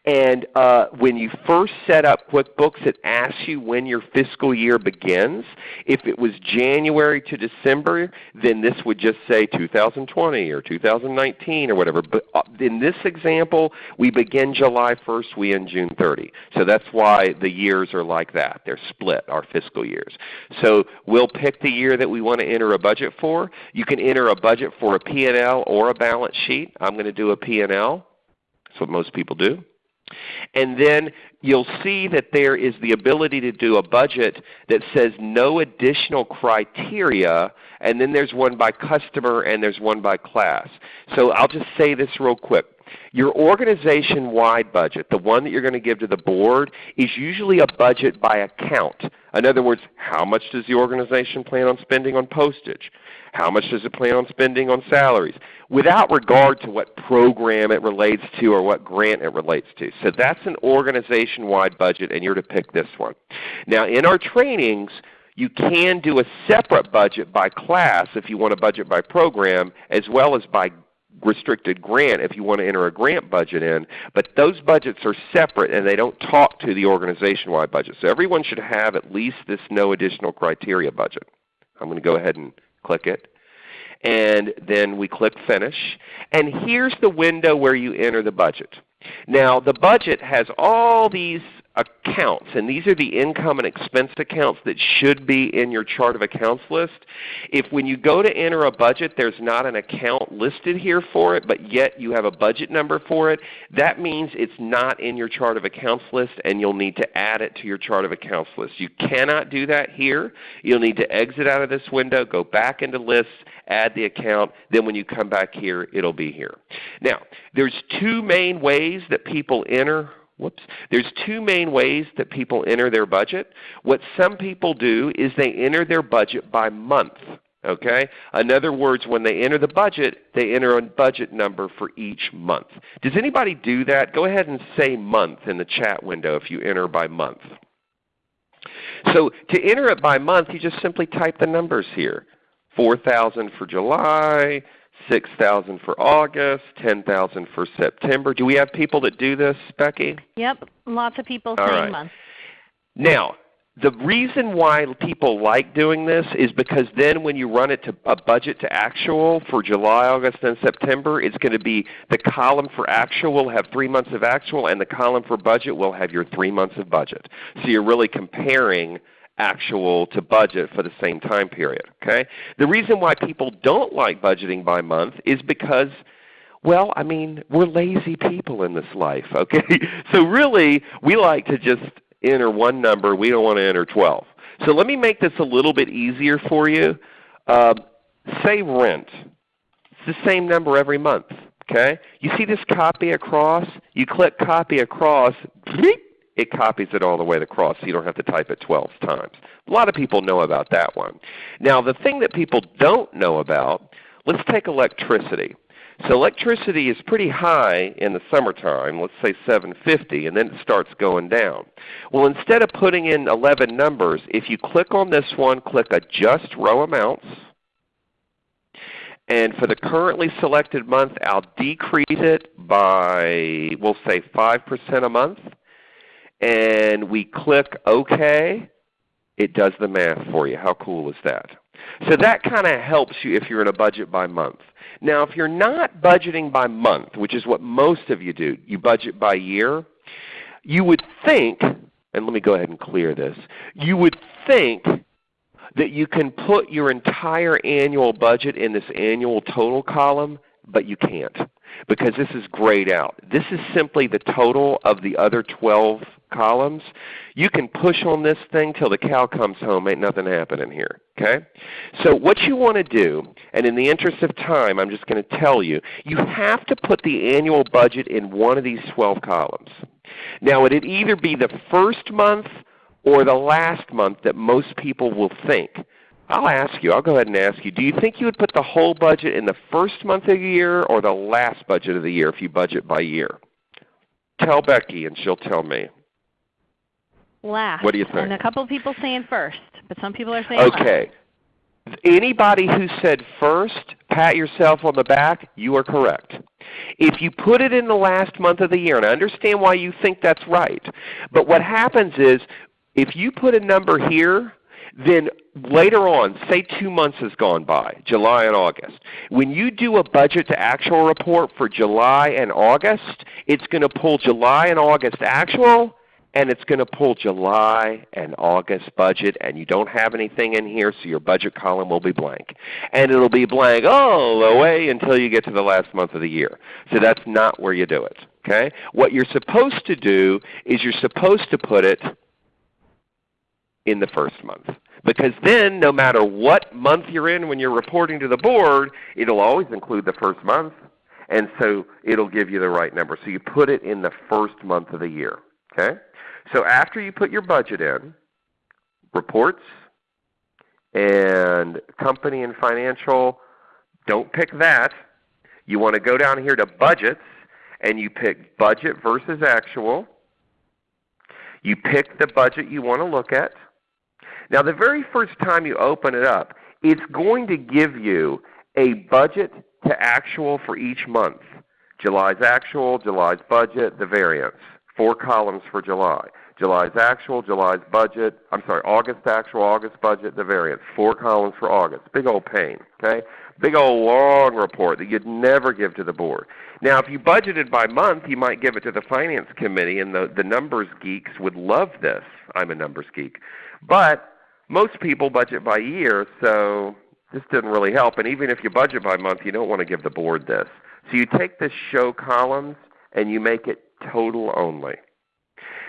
And uh, when you first set up QuickBooks, it asks you when your fiscal year begins. If it was January to December, then this would just say 2020 or 2019 or whatever. But uh, in this example, we begin July 1st, we end June 30. So that's why the years are like that. They're split, our fiscal years. So we'll pick the year that we want to enter a budget for. You can enter a budget for a P&L or a balance sheet. I'm going to do a P&L. That's what most people do. And then you'll see that there is the ability to do a budget that says no additional criteria, and then there's one by customer and there's one by class. So I'll just say this real quick. Your organization-wide budget, the one that you're going to give to the board, is usually a budget by account. In other words, how much does the organization plan on spending on postage? How much does it plan on spending on salaries? Without regard to what program it relates to or what grant it relates to. So that's an organization-wide budget and you're to pick this one. Now in our trainings, you can do a separate budget by class if you want a budget by program as well as by restricted grant if you want to enter a grant budget in, but those budgets are separate and they don't talk to the organization-wide budget. So everyone should have at least this no additional criteria budget. I'm going to go ahead and click it. And then we click Finish. And here's the window where you enter the budget. Now the budget has all these accounts, and these are the income and expense accounts that should be in your chart of accounts list. If when you go to enter a budget there's not an account listed here for it, but yet you have a budget number for it, that means it's not in your chart of accounts list and you'll need to add it to your chart of accounts list. You cannot do that here. You'll need to exit out of this window, go back into lists, add the account, then when you come back here it'll be here. Now there's two main ways that people enter Whoops. There's two main ways that people enter their budget. What some people do is they enter their budget by month. Okay? In other words, when they enter the budget, they enter a budget number for each month. Does anybody do that? Go ahead and say month in the chat window if you enter by month. So to enter it by month, you just simply type the numbers here. 4000 for July, 6,000 for August, 10,000 for September. Do we have people that do this, Becky? Yep, lots of people saying right. month. Now, the reason why people like doing this is because then when you run it to a budget to actual for July, August, and September, it's going to be the column for actual will have 3 months of actual and the column for budget will have your 3 months of budget. So you're really comparing actual to budget for the same time period. Okay? The reason why people don't like budgeting by month is because well, I mean, we're lazy people in this life, okay? So really, we like to just enter one number. We don't want to enter 12. So let me make this a little bit easier for you. Uh, say rent. It's the same number every month. Okay? You see this copy across? You click copy across, it copies it all the way across so you don't have to type it 12 times. A lot of people know about that one. Now the thing that people don't know about, let's take electricity. So electricity is pretty high in the summertime, let's say 750, and then it starts going down. Well, instead of putting in 11 numbers, if you click on this one, click Adjust Row Amounts, and for the currently selected month, I'll decrease it by, we'll say 5% a month, and we click OK, it does the math for you. How cool is that? So that kind of helps you if you're in a budget by month. Now if you're not budgeting by month, which is what most of you do, you budget by year, you would think, and let me go ahead and clear this, you would think that you can put your entire annual budget in this annual total column, but you can't because this is grayed out. This is simply the total of the other 12 columns. You can push on this thing till the cow comes home. Ain't nothing happening here. Okay? So what you want to do, and in the interest of time I'm just going to tell you, you have to put the annual budget in one of these 12 columns. Now it would either be the first month or the last month that most people will think. I'll ask you, I'll go ahead and ask you, do you think you would put the whole budget in the first month of the year or the last budget of the year if you budget by year? Tell Becky and she'll tell me. Last. What do you think? And a couple of people saying first, but some people are saying last. Okay. Anybody who said first, pat yourself on the back, you are correct. If you put it in the last month of the year, and I understand why you think that's right, but what happens is if you put a number here, then later on, say two months has gone by, July and August. When you do a budget to actual report for July and August, it's going to pull July and August actual and it's going to pull July and August budget, and you don't have anything in here, so your budget column will be blank. And it will be blank all the way until you get to the last month of the year. So that's not where you do it. Okay? What you're supposed to do is you're supposed to put it in the first month. Because then no matter what month you're in when you're reporting to the board, it will always include the first month. And so it will give you the right number. So you put it in the first month of the year. Okay? So after you put your budget in, reports and company and financial, don't pick that. You want to go down here to budgets and you pick budget versus actual. You pick the budget you want to look at. Now the very first time you open it up, it's going to give you a budget to actual for each month. July's actual, July's budget, the variance. Four columns for July. July's actual, July's budget, I'm sorry, August actual, August budget, the variance. Four columns for August. Big old pain. Okay? Big old long report that you'd never give to the board. Now if you budgeted by month, you might give it to the finance committee and the, the numbers geeks would love this. I'm a numbers geek. But most people budget by year, so this didn't really help. And even if you budget by month, you don't want to give the board this. So you take the show columns and you make it total only.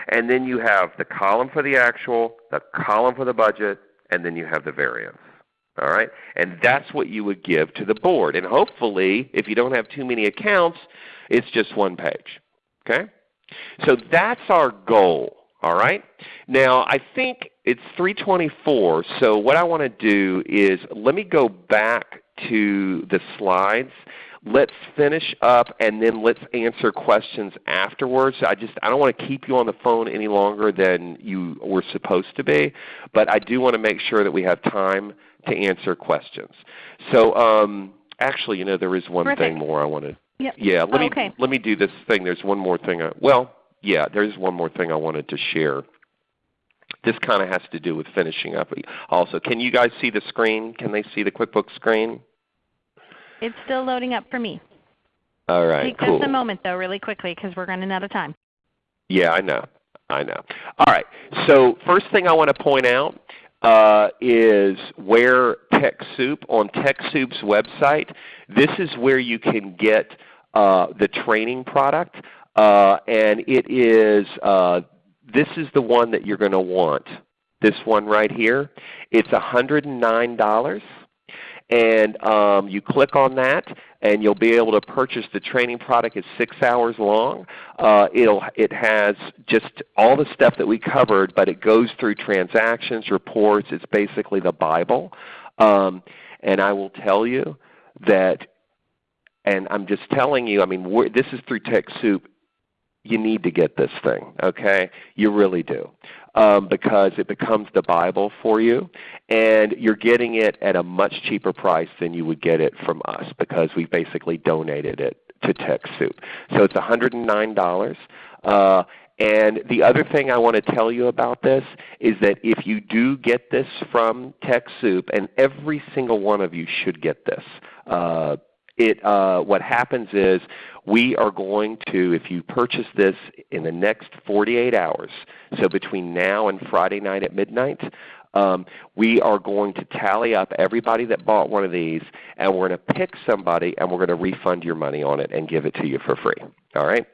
And then you have the column for the actual, the column for the budget, and then you have the variance. All right? And that's what you would give to the board. And hopefully, if you don't have too many accounts, it's just one page. Okay? So that's our goal. All right? Now I think it's 324, so what I want to do is let me go back to the slides let's finish up and then let's answer questions afterwards. I just I don't want to keep you on the phone any longer than you were supposed to be, but I do want to make sure that we have time to answer questions. So um, actually, you know, there is one Terrific. thing more I want to. Yep. Yeah, let me okay. let me do this thing. There's one more thing. I, well, yeah, there's one more thing I wanted to share. This kind of has to do with finishing up. Also, can you guys see the screen? Can they see the QuickBooks screen? It's still loading up for me. All right, Take cool. just a moment though, really quickly, because we're running out of time. Yeah, I know. I know. All right. So first thing I want to point out uh, is where TechSoup, on TechSoup's website, this is where you can get uh, the training product. Uh, and it is, uh, this is the one that you're going to want. This one right here. It's $109 and um, you click on that and you'll be able to purchase the training product. It's 6 hours long. Uh, it'll, it has just all the stuff that we covered, but it goes through transactions, reports. It's basically the Bible. Um, and I will tell you that, and I'm just telling you, I mean, this is through TechSoup you need to get this thing. Okay, you really do, um, because it becomes the Bible for you, and you're getting it at a much cheaper price than you would get it from us because we basically donated it to TechSoup. So it's $109. Uh, and the other thing I want to tell you about this is that if you do get this from TechSoup, and every single one of you should get this, uh, it, uh, what happens is we are going to, if you purchase this in the next 48 hours, so between now and Friday night at midnight, um, we are going to tally up everybody that bought one of these, and we're going to pick somebody, and we're going to refund your money on it and give it to you for free. All right?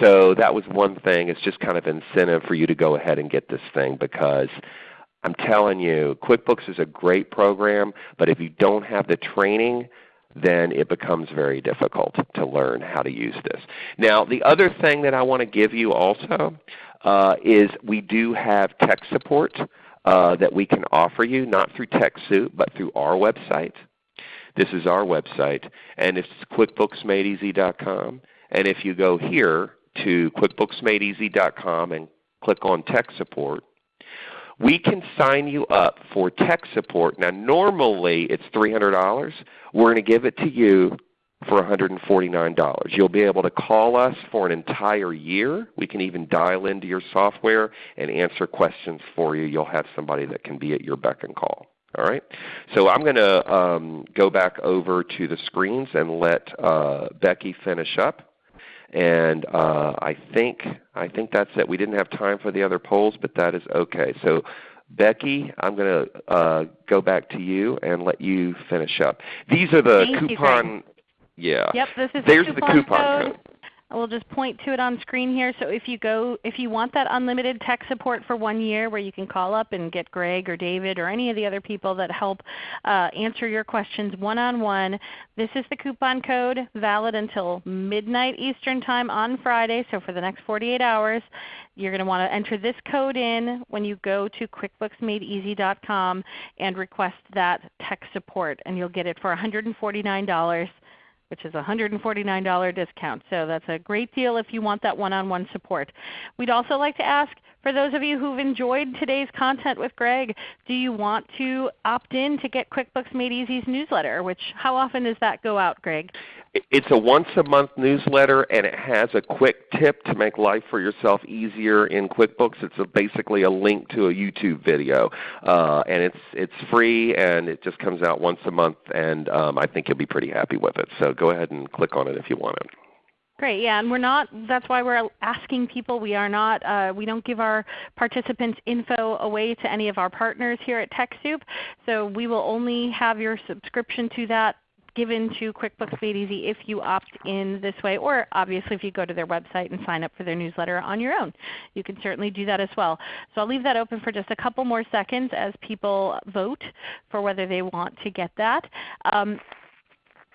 So that was one thing. It's just kind of incentive for you to go ahead and get this thing because I'm telling you, QuickBooks is a great program, but if you don't have the training, then it becomes very difficult to learn how to use this. Now the other thing that I want to give you also uh, is we do have tech support uh, that we can offer you, not through TechSoup, but through our website. This is our website, and it's QuickBooksMadeEasy.com. And if you go here to QuickBooksMadeEasy.com and click on Tech Support, we can sign you up for tech support. Now normally it's $300. We're going to give it to you for $149. You'll be able to call us for an entire year. We can even dial into your software and answer questions for you. You'll have somebody that can be at your beck and call. All right. So I'm going to um, go back over to the screens and let uh, Becky finish up. And uh, I think I think that's it. We didn't have time for the other polls, but that is okay. So Becky, I'm going to uh, go back to you and let you finish up. These are the Thank coupon. yeah. Yep, this is There's the the coupon, coupon code. Code. We'll just point to it on screen here. So if you go, if you want that unlimited tech support for one year where you can call up and get Greg or David or any of the other people that help uh, answer your questions one-on-one, -on -one, this is the coupon code valid until midnight Eastern Time on Friday, so for the next 48 hours. You're going to want to enter this code in when you go to QuickBooksMadeEasy.com and request that tech support, and you'll get it for $149 which is a $149 discount. So that's a great deal if you want that one-on-one -on -one support. We'd also like to ask for those of you who've enjoyed today's content with Greg, do you want to opt in to get QuickBooks Made Easy's newsletter? Which how often does that go out, Greg? It's a once a month newsletter and it has a quick tip to make life for yourself easier in QuickBooks. It's a, basically a link to a YouTube video. Uh, and it's, it's free and it just comes out once a month and um, I think you'll be pretty happy with it. So go ahead and click on it if you want it. Great, yeah, and we're not. That's why we're asking people. We are not. Uh, we don't give our participants info away to any of our partners here at TechSoup. So we will only have your subscription to that given to QuickBooks Made Easy if you opt in this way, or obviously if you go to their website and sign up for their newsletter on your own. You can certainly do that as well. So I'll leave that open for just a couple more seconds as people vote for whether they want to get that. Um,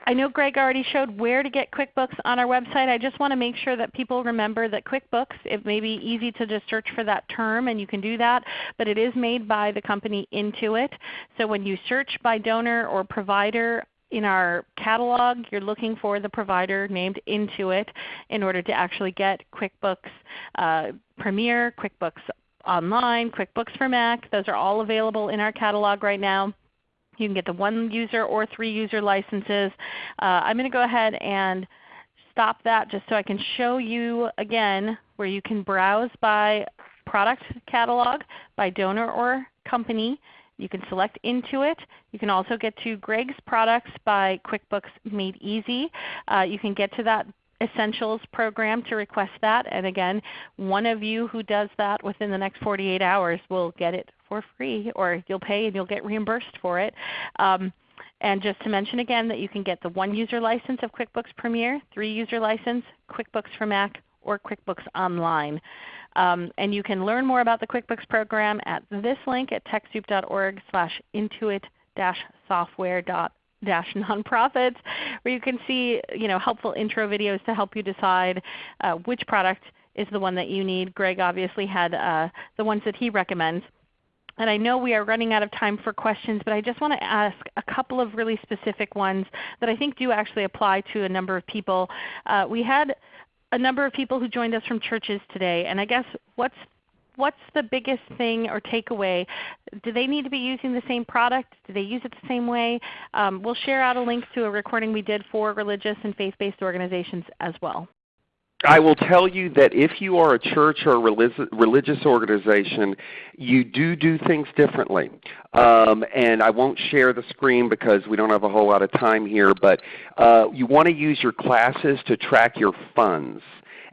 I know Greg already showed where to get QuickBooks on our website. I just want to make sure that people remember that QuickBooks, it may be easy to just search for that term and you can do that, but it is made by the company Intuit. So when you search by donor or provider in our catalog, you're looking for the provider named Intuit in order to actually get QuickBooks uh, Premier, QuickBooks Online, QuickBooks for Mac. Those are all available in our catalog right now. You can get the one user or three user licenses. Uh, I'm going to go ahead and stop that just so I can show you again where you can browse by product catalog, by donor or company, you can select Intuit. You can also get to Greg's products by QuickBooks Made Easy. Uh, you can get to that Essentials program to request that. And again, one of you who does that within the next 48 hours will get it for free, or you'll pay and you'll get reimbursed for it. Um, and just to mention again that you can get the one user license of QuickBooks Premier, three user license, QuickBooks for Mac, or QuickBooks Online. Um, and you can learn more about the QuickBooks program at this link at TechSoup.org slash intuit-software dash nonprofits where you can see you know, helpful intro videos to help you decide uh, which product is the one that you need. Greg obviously had uh, the ones that he recommends. And I know we are running out of time for questions, but I just want to ask a couple of really specific ones that I think do actually apply to a number of people. Uh, we had a number of people who joined us from churches today, and I guess what's what's the biggest thing or takeaway? Do they need to be using the same product? Do they use it the same way? Um, we'll share out a link to a recording we did for religious and faith-based organizations as well. I will tell you that if you are a church or a religious organization, you do do things differently. Um, and I won't share the screen because we don't have a whole lot of time here, but uh, you want to use your classes to track your funds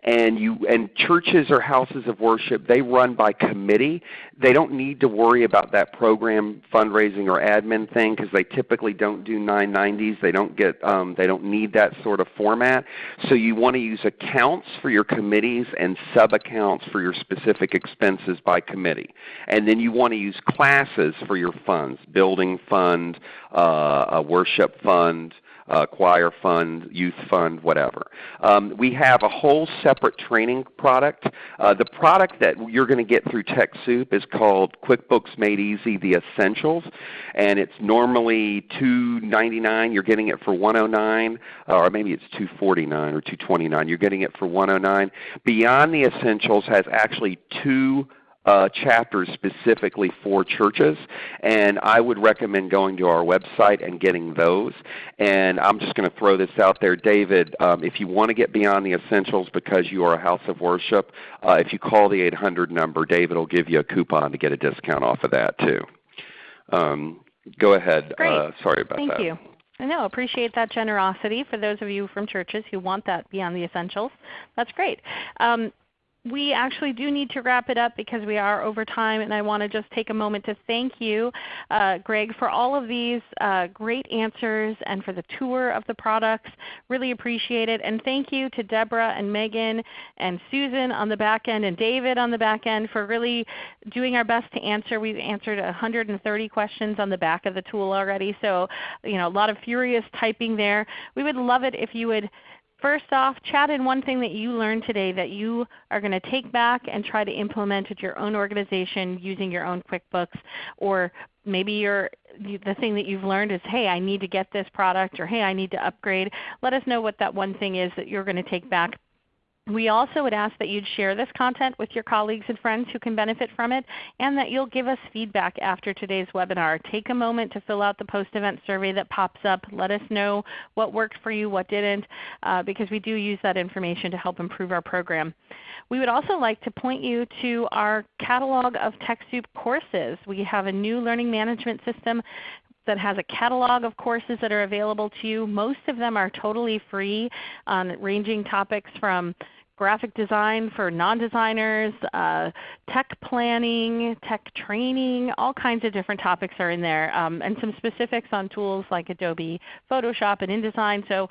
and you and churches or houses of worship they run by committee. They don't need to worry about that program fundraising or admin thing because they typically don't do 990s they don't get um, they don't need that sort of format. So you want to use accounts for your committees and sub accounts for your specific expenses by committee. And then you want to use classes for your funds building fund uh, a worship fund uh, choir fund, youth fund, whatever. Um, we have a whole separate training product. Uh, the product that you're going to get through TechSoup is called QuickBooks Made Easy The Essentials, and it's normally 299. You're getting it for 109 or maybe it's 249 or 229. You're getting it for 109. Beyond the Essentials has actually two uh, chapters specifically for churches, and I would recommend going to our website and getting those. And I'm just going to throw this out there, David. Um, if you want to get beyond the essentials because you are a house of worship, uh, if you call the 800 number, David will give you a coupon to get a discount off of that too. Um, go ahead. Great. Uh, sorry about Thank that. Thank you. I know, appreciate that generosity for those of you from churches who want that beyond the essentials. That's great. Um, we actually do need to wrap it up because we are over time and I want to just take a moment to thank you, uh, Greg, for all of these uh, great answers and for the tour of the products. Really appreciate it. And thank you to Deborah and Megan and Susan on the back end and David on the back end for really doing our best to answer. We've answered 130 questions on the back of the tool already, so you know, a lot of furious typing there. We would love it if you would First off, chat in one thing that you learned today that you are going to take back and try to implement at your own organization using your own QuickBooks. Or maybe you the thing that you've learned is, hey, I need to get this product, or hey, I need to upgrade. Let us know what that one thing is that you're going to take back We also would ask that you'd share this content with your colleagues and friends who can benefit from it, and that you'll give us feedback after today's webinar. Take a moment to fill out the post-event survey that pops up. Let us know what worked for you, what didn't, uh, because we do use that information to help improve our program. We would also like to point you to our catalog of TechSoup courses. We have a new learning management system that has a catalog of courses that are available to you. Most of them are totally free, um, ranging topics from graphic design for non-designers, uh, tech planning, tech training, all kinds of different topics are in there, um, and some specifics on tools like Adobe Photoshop and InDesign. So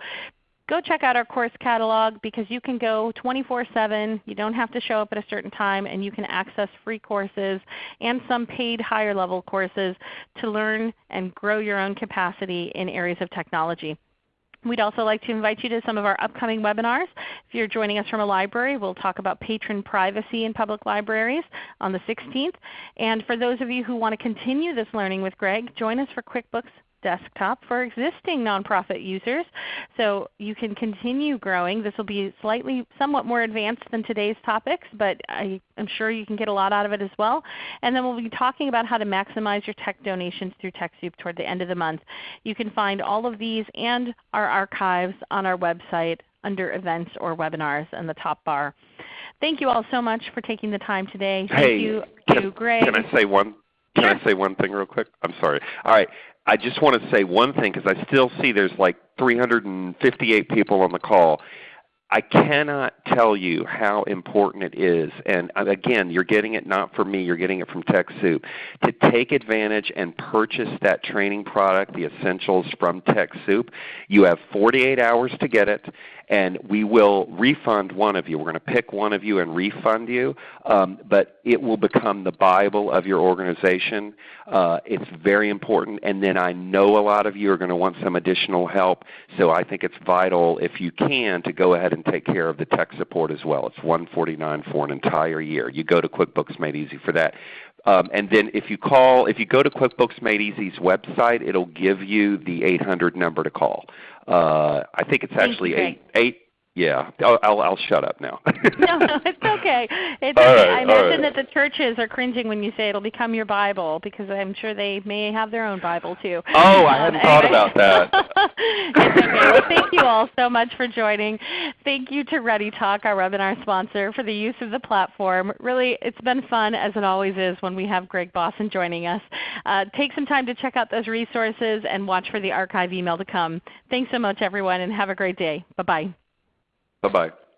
go check out our course catalog because you can go 24-7. You don't have to show up at a certain time and you can access free courses and some paid higher level courses to learn and grow your own capacity in areas of technology. We'd also like to invite you to some of our upcoming webinars. If you're joining us from a library, we'll talk about patron privacy in public libraries on the 16th. And for those of you who want to continue this learning with Greg, join us for QuickBooks desktop for existing nonprofit users. So you can continue growing. This will be slightly somewhat more advanced than today's topics, but I am sure you can get a lot out of it as well. And then we'll be talking about how to maximize your tech donations through TechSoup toward the end of the month. You can find all of these and our archives on our website under Events or Webinars in the top bar. Thank you all so much for taking the time today. Thank hey, you can, to Greg. Can I say one? Can I say one thing real quick? I'm sorry. All right. I just want to say one thing because I still see there's like 358 people on the call. I cannot tell you how important it is, and uh, again, you're getting it not from me, you're getting it from TechSoup, to take advantage and purchase that training product, the essentials from TechSoup. You have 48 hours to get it and we will refund one of you. We're going to pick one of you and refund you, um, but it will become the Bible of your organization. Uh, it's very important, and then I know a lot of you are going to want some additional help, so I think it's vital if you can to go ahead and take care of the tech support as well. It's 149 for an entire year. You go to QuickBooks Made Easy for that. Um, and then if you call, if you go to QuickBooks Made Easy's website, it'll give you the 800 number to call. Uh, I think it's actually eight, eight yeah, I'll, I'll, I'll, shut up now. no, no, it's okay. It's okay. Right, I imagine right. that the churches are cringing when you say it'll become your Bible because I'm sure they may have their own Bible too. Oh, I hadn't um, thought about that. it's okay. Well, thank you all so much for joining. Thank you to ReadyTalk, our webinar sponsor, for the use of the platform. Really, it's been fun as it always is when we have Greg Bossen joining us. Uh, take some time to check out those resources and watch for the archive email to come. Thanks so much everyone and have a great day. Bye-bye. Bye-bye.